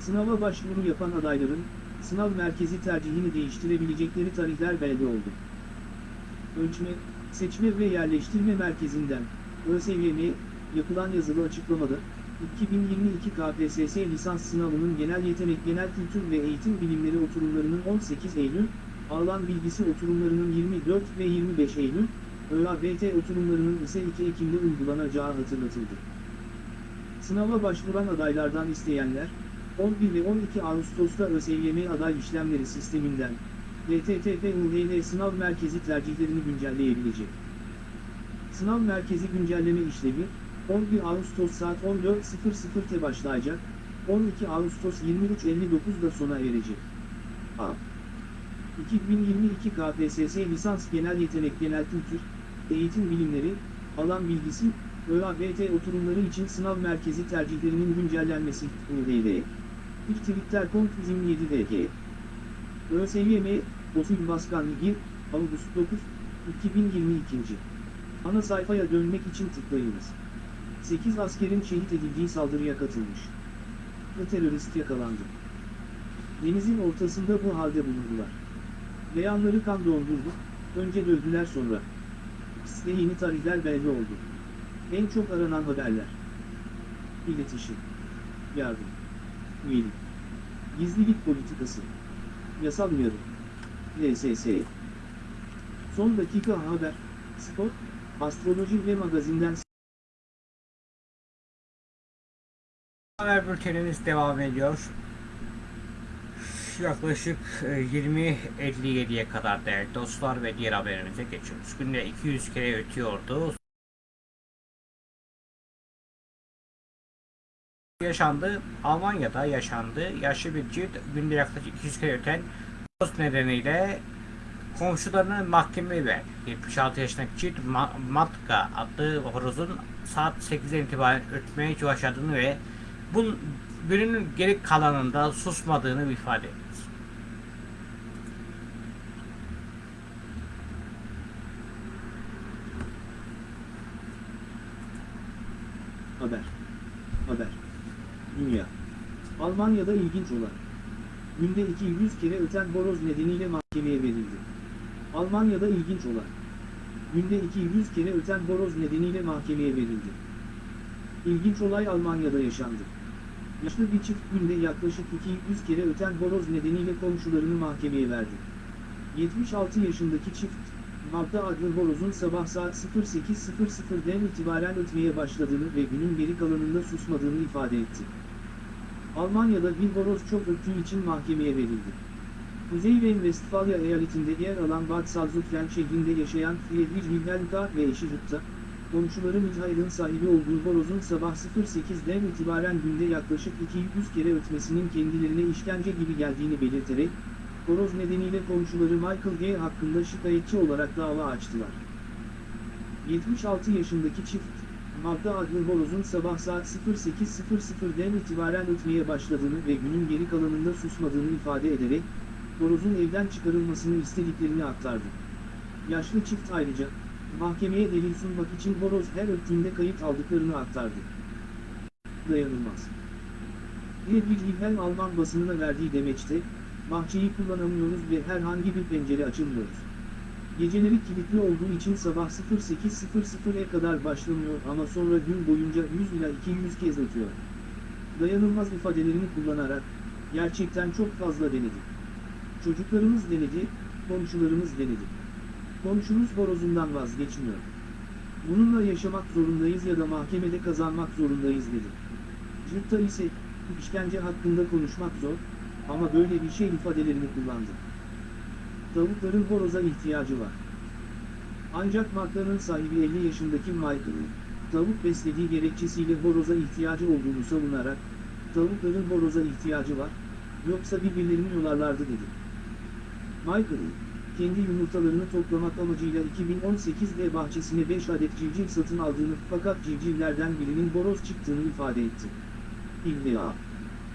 Sınava başvuru yapan adayların, sınav merkezi tercihini değiştirebilecekleri tarihler belli oldu. Ölçme, Seçme ve Yerleştirme Merkezi'nden, ÖSYM, yapılan yazılı açıklamada, 2022 KPSS lisans sınavının genel yetenek genel kültür ve eğitim bilimleri oturumlarının 18 Eylül, alan bilgisi oturumlarının 24 ve 25 Eylül, ÖABT oturumlarının ise 2 Ekim'de uygulanacağı hatırlatıldı. Sınava başvuran adaylardan isteyenler, 11 ve 12 Ağustos'ta ÖSYM aday işlemleri sisteminden, DTTP-UHL sınav merkezi tercihlerini güncelleyebilecek. Sınav merkezi güncelleme işlemi, 11 Ağustos saat 14.00'te başlayacak, 12 Ağustos 23.59'da sona erecek. A. 2022 KPSS Lisans Genel Yetenek Genel Kültür, Eğitim Bilimleri, Alan Bilgisi, ÖABT oturumları için sınav merkezi tercihlerinin güncellenmesi, UHL. İlk Twitter.com 27 DK. ÖSYM, Osul Başkan Ligi, Ağustos 9, 2022. Ana sayfaya dönmek için tıklayınız. 8 askerin şehit edildiği saldırıya katılmış. Ve terörist yakalandı. Denizin ortasında bu halde bulundular. Beyanları kan dondurdu, önce dövdüler sonra. Size yeni tarihler belli oldu. En çok aranan haberler. İletişim. Yardım. Üyelik. Gizlilik politikası. Yasal uyarı. LSS. Son dakika haber. Spor. Astroloji ve magazinden Haber bültenimiz devam ediyor. Yaklaşık e, 20.57'ye kadar değerli dostlar ve diğer haberimize geçiyoruz. Günde 200 kere ötüyordu. Yaşandı. Almanya'da yaşandı. Yaşlı bir çift günde yaklaşık 200 kere öten dost nedeniyle komşularını mahkemeye verdi. 76 yaşındaki Ma- Matka adlı horozun saat 8'den itibaren ötmeye başladığını ve bunun günün geri kalanında susmadığını ifade etti. Haber. Haber. Dünya. Almanya'da ilginç olan. Günde 200 kere öten horoz nedeniyle mahkemeye verildi. Almanya'da ilginç olan. Günde 200 kere öten horoz nedeniyle mahkemeye verildi. İlginç olay Almanya'da yaşandı. Yaşlı bir çift günde yaklaşık 200 kere öten horoz nedeniyle komşularını mahkemeye verdi. 76 yaşındaki çift, Marta adlı horozun sabah saat 08.00'den itibaren ötmeye başladığını ve günün geri kalanında susmadığını ifade etti. Almanya'da bir horoz çok öttüğü için mahkemeye verildi. Kuzey Ren-Vestfalya eyaletinde yer alan Bad Salzuflen şehrinde yaşayan Friedrich Wilhelm K. ve eşi Jutta, komşuları Michael'ın sahibi olduğu horozun sabah 08'den itibaren günde yaklaşık 200 kere ötmesinin kendilerine işkence gibi geldiğini belirterek, horoz nedeniyle komşuları Michael G. hakkında şikayetçi olarak dava açtılar. 76 yaşındaki çift, Magda adlı horozun sabah saat 08.00'den itibaren ötmeye başladığını ve günün geri kalanında susmadığını ifade ederek, horozun evden çıkarılmasını istediklerini aktardı. Yaşlı çift ayrıca, mahkemeye delil sunmak için horoz her öttüğünde kayıt aldıklarını aktardı. Dayanılmaz. Friedrich Wilhelm Alman basınına verdiği demeçte, bahçeyi kullanamıyoruz ve herhangi bir pencere açılmıyoruz. Geceleri kilitli olduğu için sabah 08.00'e kadar başlamıyor ama sonra gün boyunca 100 ila 200 kez ötüyor. Dayanılmaz ifadelerini kullanarak, gerçekten çok fazla denedi. Çocuklarımız denedi, komşularımız denedi. Komşumuz horozundan vazgeçmiyor. Bununla yaşamak zorundayız ya da mahkemede kazanmak zorundayız dedi. Jutta ise, işkence hakkında konuşmak zor, ama böyle bir şey ifadelerini kullandı. Tavukların horoza ihtiyacı var. Ancak Marka'nın sahibi 50 yaşındaki Michael'ın, tavuk beslediği gerekçesiyle horoza ihtiyacı olduğunu savunarak, tavukların horoza ihtiyacı var, yoksa birbirlerini yolarlardı dedi. Michael'ın, kendi yumurtalarını toplamak amacıyla 2018'de bahçesine 5 adet civciv satın aldığını fakat civcivlerden birinin horoz çıktığını ifade etti. İlla.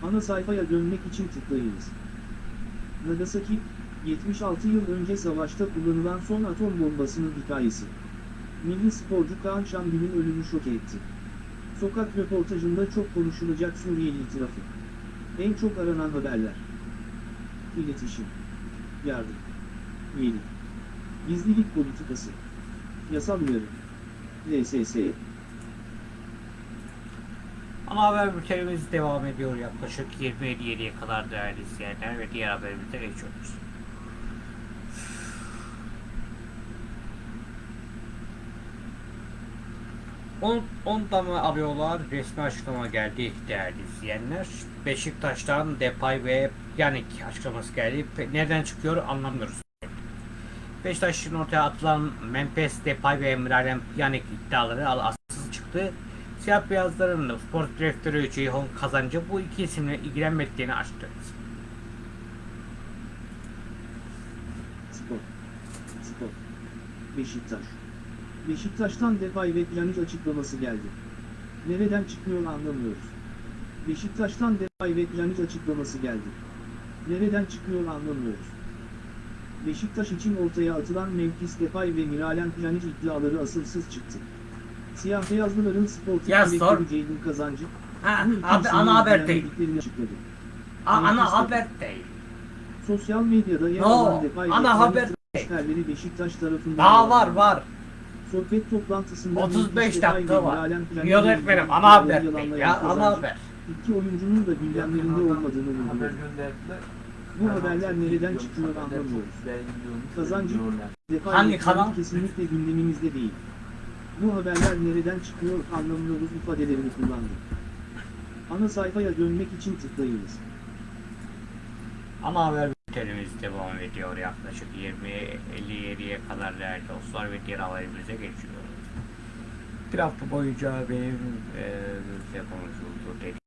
Ana sayfaya dönmek için tıklayınız. Nagasaki, 76 yıl önce savaşta kullanılan son atom bombasının hikayesi. Milli sporcu Kaan Şangül'ün ölümü şok etti. Sokak röportajında çok konuşulacak Suriyeli itirafı. En çok aranan haberler. İletişim. Yardım. Üyelik. Gizlilik politikası. Yasal uyarı. LSS. Ana haber bültenimiz devam ediyor yaklaşık 27'ye kadar değerli izleyenler ve diğer haberimize geçiyoruz. On, ondan mı alıyorlar? Resmi açıklama geldi değerli izleyenler. Beşiktaş'tan Depay ve Yannick açıklaması geldi. Nereden çıkıyor anlamıyoruz. Beşiktaş'ın ortaya atılan Memphis Depay ve Emre'den Yannick iddiaları al- asılsız çıktı. Siyah beyazların spor direktörü Ceyhun Kazancı bu iki isimle ilgilenmediğini açtı. Spor. Spor. Beşiktaş. Beşiktaş'tan Depay ve Pjanic açıklaması geldi. Nereden çıkıyor anlamıyoruz. Beşiktaş'tan Depay ve Pjanic açıklaması geldi. Nereden çıkıyor anlamıyoruz. Beşiktaş için ortaya atılan Memphis Depay ve Miralem Pjanic iddiaları asılsız çıktı. Siyah beyazlıların direktörü sor. Ceyhun Kazancı, Ha, abi, ana haber değil. A- ana haber değil. Sosyal medyada yer No, alan ana haber değil. Beşiktaş tarafından Daha var yalanlandı. var. Sohbet toplantısında 35 Memphis Depay dakika var. İlgili ana haber değil ya ana haber. İki oyuncunun da gündemlerinde olmadığını vurguladı. Bu haberler nereden çıkıyor anlamıyoruz. Kazancı, Hangi kanal? Kesinlikle gündemimizde değil. Bu haberler nereden çıkıyor anlamıyoruz ifadelerini kullandı. Ana sayfaya dönmek için tıklayınız. Ana haber bültenimiz devam ediyor yaklaşık 20-57'ye kadar değerli dostlar ve diğer haberimize geçiyoruz. Bir hafta boyunca benim e, ülke konuşuldu dedi.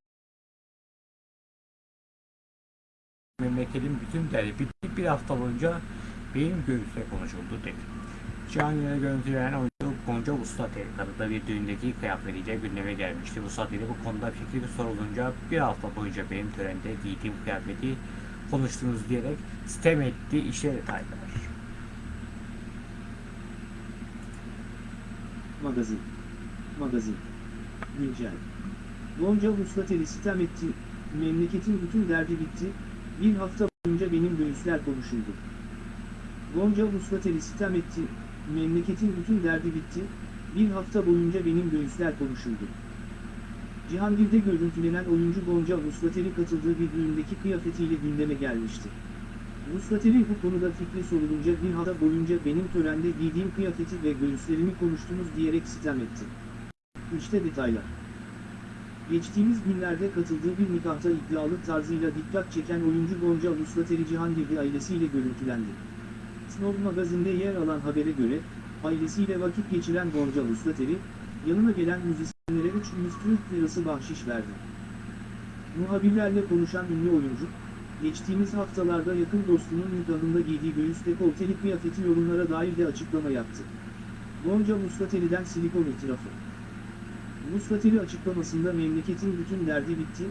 Memleketin bütün derdi bitti bir hafta boyunca benim göğüste konuşuldu dedi. Canlı'ya görüntülenen oyuncu Gonca Ustatel kadında bir düğündeki kıyafetiyle gündeme gelmişti. Ustatel'e bu konuda fikri sorulunca bir hafta boyunca benim törende giydiğim kıyafeti konuştunuz diyerek sitem etti işte detaylar. Magazin. Magazin. Güncel. Gonca Vuslateli sitem etti, memleketin bütün derdi bitti, bir hafta boyunca benim göğüsler konuşuldu. Gonca Vuslateli sitem etti, memleketin bütün derdi bitti, bir hafta boyunca benim göğüsler konuşuldu. Cihangir'de görüntülenen oyuncu Gonca Vuslateli katıldığı bir düğündeki kıyafetiyle gündeme gelmişti. Vuslateli bu konuda fikri sorulunca bir hafta boyunca benim törende giydiğim kıyafeti ve göğüslerimi konuştunuz diyerek sitem etti. İşte detaylar. Geçtiğimiz günlerde katıldığı bir nikahta iddialı tarzıyla dikkat çeken oyuncu Gonca Vuslateli Cihangir'de ailesiyle görüntülendi. Snob magazinde yer alan habere göre, ailesiyle vakit geçiren Gonca Vuslateli, yanına gelen müzisyenlere 300 Türk lirası bahşiş verdi. Muhabirlerle konuşan ünlü oyuncu, geçtiğimiz haftalarda yakın dostunun nikahında giydiği göğüs dekolteli kıyafeti yorumlara dair de açıklama yaptı. Gonca Muslateli'den silikon itirafı. Muslateli açıklamasında memleketin bütün derdi bitti,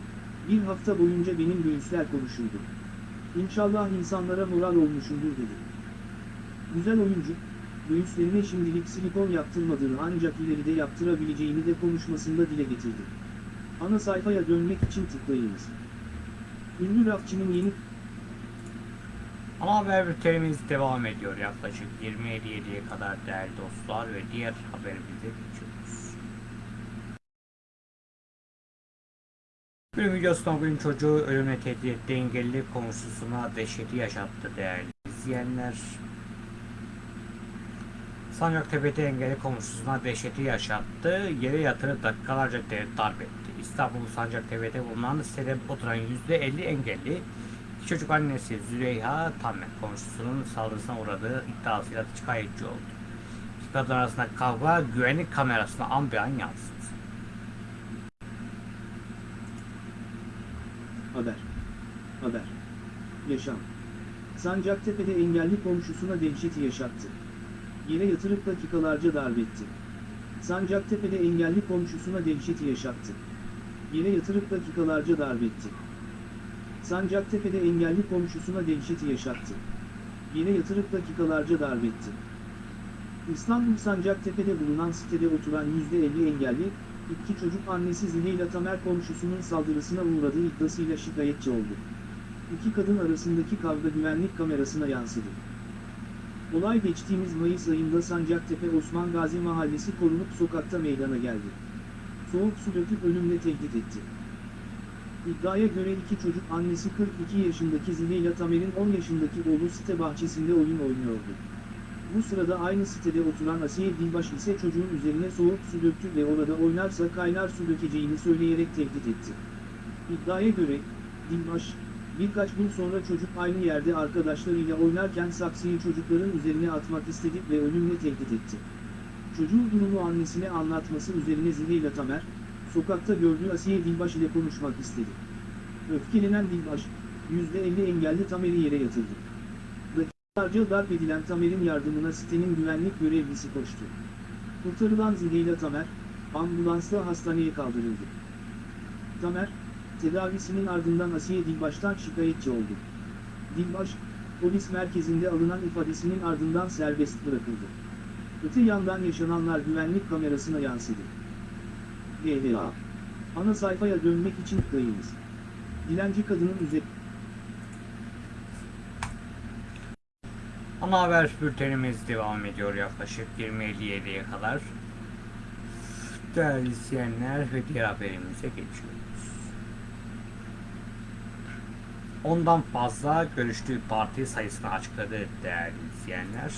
bir hafta boyunca benim göğüsler konuşuldu. İnşallah insanlara moral olmuşumdur dedi. Güzel oyuncu, göğüslerine şimdilik silikon yaptırmadığını ancak ileride yaptırabileceğini de konuşmasında dile getirdi. Ana sayfaya dönmek için tıklayınız. Ünlü rapçinin yeni Ana haber bültenimiz devam ediyor yaklaşık 20.57'ye kadar değerli dostlar ve diğer haberimize geçiyoruz. Bugün videosunda bugün çocuğu ölümle tehdit etti engelli komşusuna dehşeti yaşattı değerli izleyenler. Sancaktepe'de engelli komşusuna dehşeti yaşattı. Yere yatırıp dakikalarca darp etti. İstanbul Sancaktepe'de bulunan sitede oturan %50 engelli çocuk annesi Züleyha Tamer komşusunun saldırısına uğradığı iddiasıyla şikayetçi oldu. İki kadın arasında kavga güvenlik kamerasına an be an yansıdı. Haber. Haber. Yaşam. Sancaktepe'de engelli komşusuna dehşeti yaşattı. Yere yatırıp dakikalarca darbetti. Sancaktepe'de engelli komşusuna dehşeti yaşattı. Yere yatırıp dakikalarca darbetti. Sancaktepe'de engelli komşusuna dehşeti yaşattı. Yere yatırıp dakikalarca darbetti. İstanbul Sancaktepe'de bulunan sitede oturan %50 engelli, iki çocuk annesi Züleyla Tamer komşusunun saldırısına uğradığı iddiasıyla şikayetçi oldu. İki kadın arasındaki kavga güvenlik kamerasına yansıdı. Olay geçtiğimiz Mayıs ayında Sancaktepe Osman Gazi Mahallesi korunup sokakta meydana geldi. Soğuk su döküp ölümle tehdit etti. İddiaya göre iki çocuk annesi 42 yaşındaki Züleyla Tamer'in 10 yaşındaki oğlu site bahçesinde oyun oynuyordu. Bu sırada aynı sitede oturan Asiye Dilbaş ise çocuğun üzerine soğuk su döktü ve orada oynarsa kaynar su dökeceğini söyleyerek tehdit etti. İddiaya göre, Dilbaş, birkaç gün sonra çocuk aynı yerde arkadaşlarıyla oynarken saksıyı çocukların üzerine atmak istedi ve ölümle tehdit etti. Çocuğun durumu annesine anlatması üzerine Züleyla Tamer, sokakta gördüğü Asiye Dilbaş ile konuşmak istedi. Öfkelenen Dilbaş, %50 engelli Tamer'i yere yatırdı. Dakikalarca darp edilen Tamer'in yardımına sitenin güvenlik görevlisi koştu. Kurtarılan Züleyla Tamer, ambulansla hastaneye kaldırıldı. Tamer, tedavisinin ardından Asiye Dilbaş'tan şikayetçi oldu. Dilbaş, polis merkezinde alınan ifadesinin ardından serbest bırakıldı. Öte yandan yaşananlar güvenlik kamerasına yansıdı. GDA. Ana sayfaya dönmek için tıklayınız. Dilenci kadının üzerinde Ana haber bültenimiz devam ediyor yaklaşık 20.57'ye kadar. Değerli izleyenler ve diğer haberimize geçiyoruz. Ondan fazla görüştüğü parti sayısını açıkladı değerli izleyenler.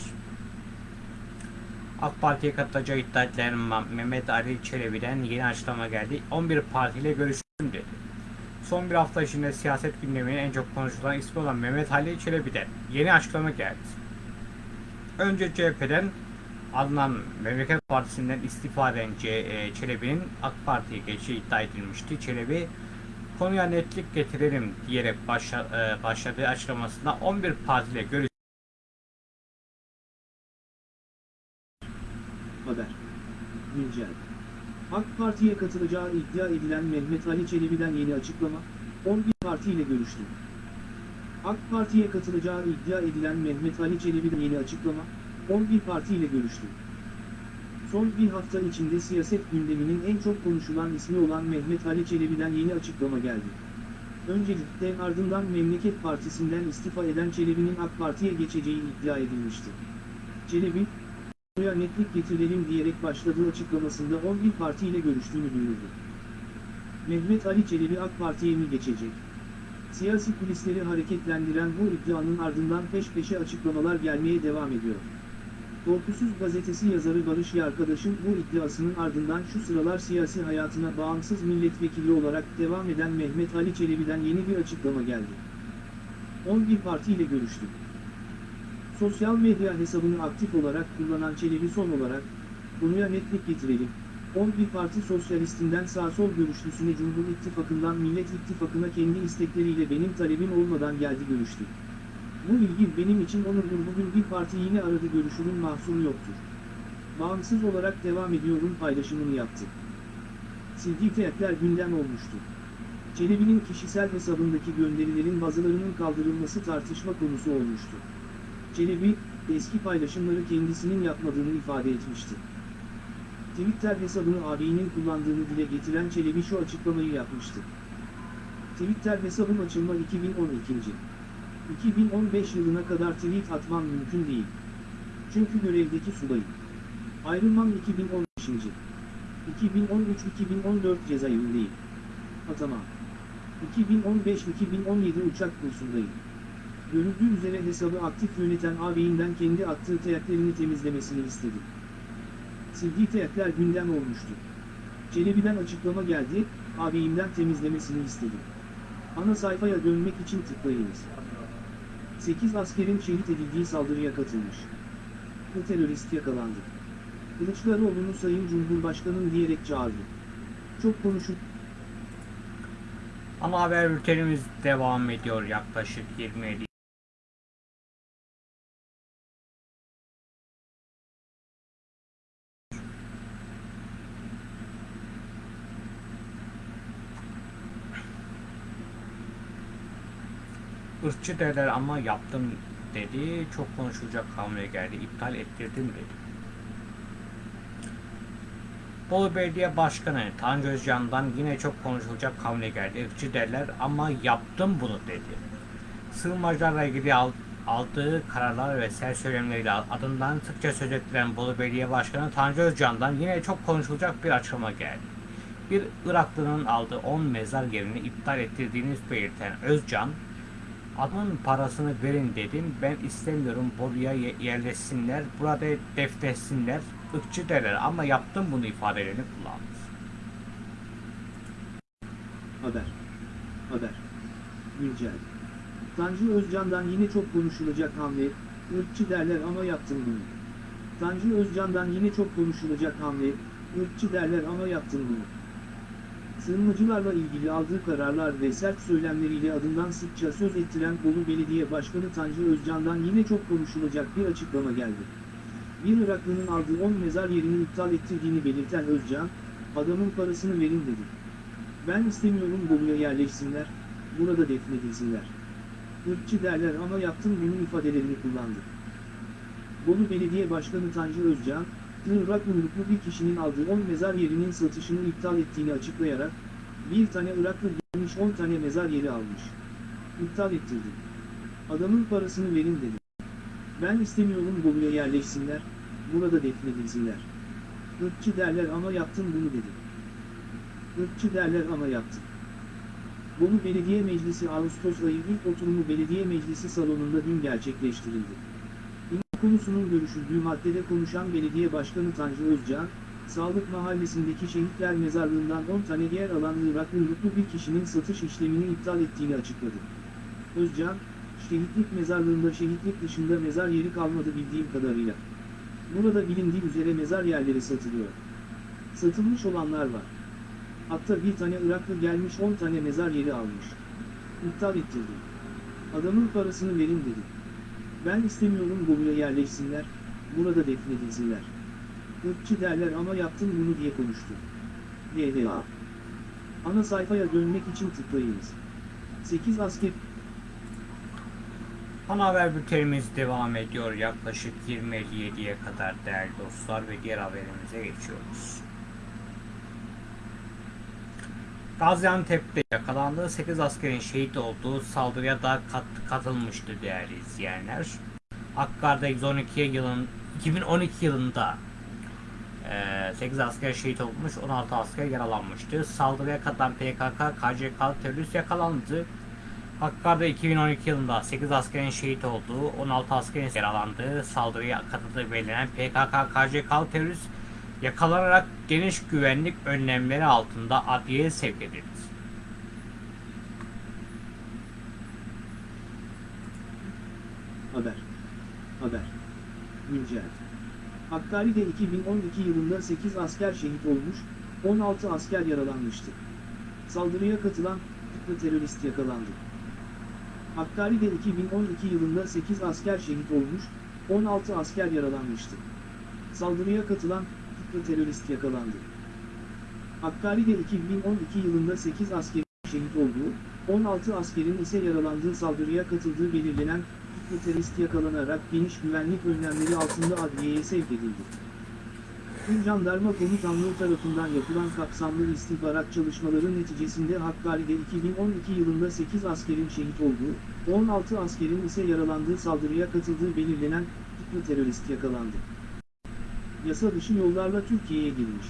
AK Parti'ye katılacağı iddia edilen Mehmet Ali Çelebi'den yeni açıklama geldi. 11 partiyle görüştüm dedi. Son bir hafta içinde siyaset gündeminin en çok konuşulan ismi olan Mehmet Ali Çelebi'den yeni açıklama geldi. Önce CHP'den Adnan Memleket Partisi'nden istifa eden e, Çelebi'nin AK Parti'ye geçişi iddia edilmişti. Çelebi konuya netlik getirelim diyerek başla, e, başladığı açıklamasında 11 partiyle görüş Haber. Güncel. AK Parti'ye katılacağı iddia edilen Mehmet Ali Çelebi'den yeni açıklama, 11 partiyle görüştü. AK Parti'ye katılacağı iddia edilen Mehmet Ali Çelebi'den yeni açıklama, 11 partiyle görüştü. Son bir hafta içinde siyaset gündeminin en çok konuşulan ismi olan Mehmet Ali Çelebi'den yeni açıklama geldi. Öncelikle ardından Memleket Partisi'nden istifa eden Çelebi'nin AK Parti'ye geçeceği iddia edilmişti. Çelebi, "Buraya netlik getirelim diyerek başladığı açıklamasında 11 partiyle görüştüğünü duyurdu. Mehmet Ali Çelebi AK Parti'ye mi geçecek? Siyasi kulisleri hareketlendiren bu iddianın ardından peş peşe açıklamalar gelmeye devam ediyor. Korkusuz gazetesi yazarı Barış Yarkadaş'ın bu iddiasının ardından şu sıralar siyasi hayatına bağımsız milletvekili olarak devam eden Mehmet Ali Çelebi'den yeni bir açıklama geldi. 11 partiyle görüştük. Sosyal medya hesabını aktif olarak kullanan Çelebi son olarak, konuya netlik getirelim, 11 parti sosyalistinden sağ-sol görüşlüsüne Cumhur İttifakı'ndan Millet İttifakı'na kendi istekleriyle benim talebim olmadan geldi görüştü. Bu bilgi benim için onurdur bugün bir parti yine aradı görüşünün mahsuru yoktur. Bağımsız olarak devam ediyorum paylaşımını yaptı. Sildiği teğetler gündem olmuştu. Çelebi'nin kişisel hesabındaki gönderilerin bazılarının kaldırılması tartışma konusu olmuştu. Çelebi, eski paylaşımları kendisinin yapmadığını ifade etmişti. Twitter hesabını ağabeyinin kullandığını dile getiren Çelebi şu açıklamayı yapmıştı. Twitter hesabım açılma 2012. 2015 yılına kadar tweet atmam mümkün değil. Çünkü görevdeki subayım. Ayrılmam 2015. 2013-2014 cezaevindeyim. Atamam. 2015-2017 uçak kursundayım. Görüldüğü üzere hesabı aktif yöneten ağabeyinden kendi attığı teyaklerini temizlemesini istedi. Sildiği teyakler gündem olmuştu. Çelebi'den açıklama geldi, ağabeyimden temizlemesini istedi. Ana sayfaya dönmek için tıklayınız. 8 askerin şehit edildiği saldırıya katılmış. Bu terörist yakalandı. Kılıçdaroğlu'nu Sayın Cumhurbaşkanım diyerek çağırdı. Çok konuşup Ana haber bültenimiz devam ediyor yaklaşık 27 Irkçı derler ama yaptım dedi. Çok konuşulacak hamle geldi. İptal ettirdim dedi. Bolu Belediye Başkanı Tanju Özcan'dan yine çok konuşulacak hamle geldi. Irkçı derler ama yaptım bunu dedi. Sığınmacılarla ilgili al- aldığı kararlar ve ser söylemleriyle adından sıkça söz ettiren Bolu Belediye Başkanı Tanju Özcan'dan yine çok konuşulacak bir açıklama geldi. Bir Iraklı'nın aldığı 10 mezar yerini iptal ettirdiğini belirten Özcan, Adamın parasını verin dedim. Ben istemiyorum buraya ye- yerleşsinler. Burada deftetsinler. ırkçı derler ama yaptım bunu ifadelerini kullandı. Haber. Haber. Güncel. Tanju Özcan'dan yine çok konuşulacak hamle, ırkçı derler ama yaptım bunu. Tanju Özcan'dan yine çok konuşulacak hamle, ırkçı derler ama yaptım bunu. Sığınmacılarla ilgili aldığı kararlar ve sert söylemleriyle adından sıkça söz ettiren Bolu Belediye Başkanı Tanju Özcan'dan yine çok konuşulacak bir açıklama geldi. Bir Iraklı'nın aldığı 10 mezar yerini iptal ettirdiğini belirten Özcan, adamın parasını verin dedi. Ben istemiyorum Bolu'ya yerleşsinler, burada defnedilsinler. Irkçı derler ama yaptım bunu ifadelerini kullandı. Bolu Belediye Başkanı Tanju Özcan, Irak uyruklu bir kişinin aldığı 10 mezar yerinin satışını iptal ettiğini açıklayarak, bir tane Iraklı gelmiş 10 tane mezar yeri almış. İptal ettirdi. Adamın parasını verin dedi. Ben istemiyorum Bolu'ya yerleşsinler, burada defnedilsinler. Irkçı derler ama yaptım bunu dedi. Irkçı derler ama yaptım. Bolu Belediye Meclisi Ağustos ayı ilk oturumu Belediye Meclisi salonunda dün gerçekleştirildi. Konusunun görüşüldüğü maddede konuşan Belediye Başkanı Tanju Özcan, Sağlık Mahallesi'ndeki şehitler mezarlığından 10 tane yer alan Irak uyruklu bir kişinin satış işlemini iptal ettiğini açıkladı. Özcan, şehitlik mezarlığında şehitlik dışında mezar yeri kalmadı bildiğim kadarıyla. Burada bilindiği üzere mezar yerleri satılıyor. Satılmış olanlar var. Hatta bir tane Iraklı gelmiş 10 tane mezar yeri almış. İptal ettirdi. Adamın parasını verin dedi. Ben istemiyorum Bolu'ya yerleşsinler, burada defnedilsinler. Irkçı derler ama yaptım bunu diye konuştu. DDA. Ana sayfaya dönmek için tıklayınız. 8 asker Ana haber bültenimiz devam ediyor. Yaklaşık 20.57'ye kadar değerli dostlar ve diğer haberimize geçiyoruz. Gaziantep'te yakalandığı 8 askerin şehit olduğu saldırıya da kat- katılmıştı değerli izleyenler. Hakkari'de 112 yılın 2012 yılında eee, 8 asker şehit olmuş, 16 asker yaralanmıştı. Saldırıya katılan PKK, KCK terörist yakalandı. Hakkari'de 2012 yılında 8 askerin şehit olduğu, 16 askerin yaralandığı saldırıya katıldığı belirlenen PKK, KCK terörist yakalanarak geniş güvenlik önlemleri altında adliyeye sevk edildi. Haber. Haber. Güncel. Hakkari'de 2012 yılında 8 asker şehit olmuş, 16 asker yaralanmıştı. Saldırıya katılan tutuklu terörist yakalandı. Hakkari'de 2012 yılında 8 asker şehit olmuş, 16 asker yaralanmıştı. Saldırıya katılan tutuklu terörist yakalandı. Hakkari'de 2012 yılında 8 askerin şehit olduğu, 16 askerin ise yaralandığı saldırıya katıldığı belirlenen tutuklu terörist yakalanarak geniş güvenlik önlemleri altında adliyeye sevk edildi. Tüm Jandarma Komutanlığı tarafından yapılan kapsamlı istihbarat çalışmaları neticesinde Hakkari'de 2012 yılında 8 askerin şehit olduğu, 16 askerin ise yaralandığı saldırıya katıldığı belirlenen tutuklu terörist yakalandı. Yasa dışı yollarla Türkiye'ye girmiş.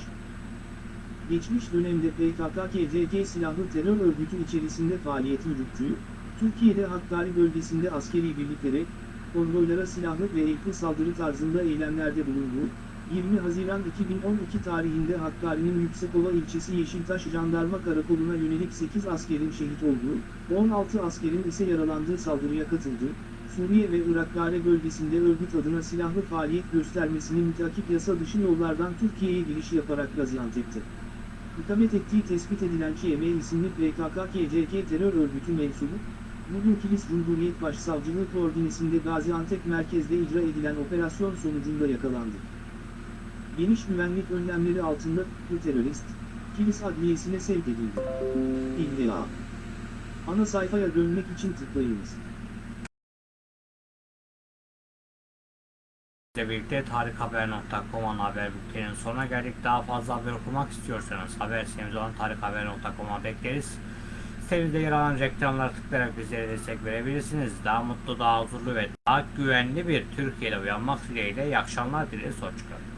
Geçmiş dönemde PKK-KCK silahlı terör örgütü içerisinde faaliyet yürüttüğü, Türkiye'de Hakkari bölgesinde askeri birliklere, konvoylara silahlı ve ekli saldırı tarzında eylemlerde bulunduğu, 20 Haziran 2012 tarihinde Hakkari'nin Yüksekova ilçesi Yeşiltaş Jandarma Karakolu'na yönelik 8 askerin şehit olduğu, 16 askerin ise yaralandığı saldırıya katıldığı, Suriye ve Irak bölgesinde örgüt adına silahlı faaliyet göstermesini müteakip yasa dışı yollardan Türkiye'ye giriş yaparak Gaziantep'te. İkamet ettiği tespit edilen ÇM isimli PKK-KCK terör örgütü mensubu, bugün Kilis Cumhuriyet Başsavcılığı koordinesinde Gaziantep merkezde icra edilen operasyon sonucunda yakalandı. Geniş güvenlik önlemleri altında bu terörist, Kilis Adliyesi'ne sevk edildi. İlla. Ana sayfaya dönmek için tıklayınız. İle birlikte tarikhaber.com ana haber bülteninin sonuna geldik. Daha fazla haber okumak istiyorsanız haber sitemiz olan tarikhaber.com'a bekleriz. Sitemizde yer alan reklamlara tıklayarak bizlere destek verebilirsiniz. Daha mutlu, daha huzurlu ve daha güvenli bir Türkiye'de uyanmak dileğiyle iyi akşamlar dileriz. Hoşçakalın.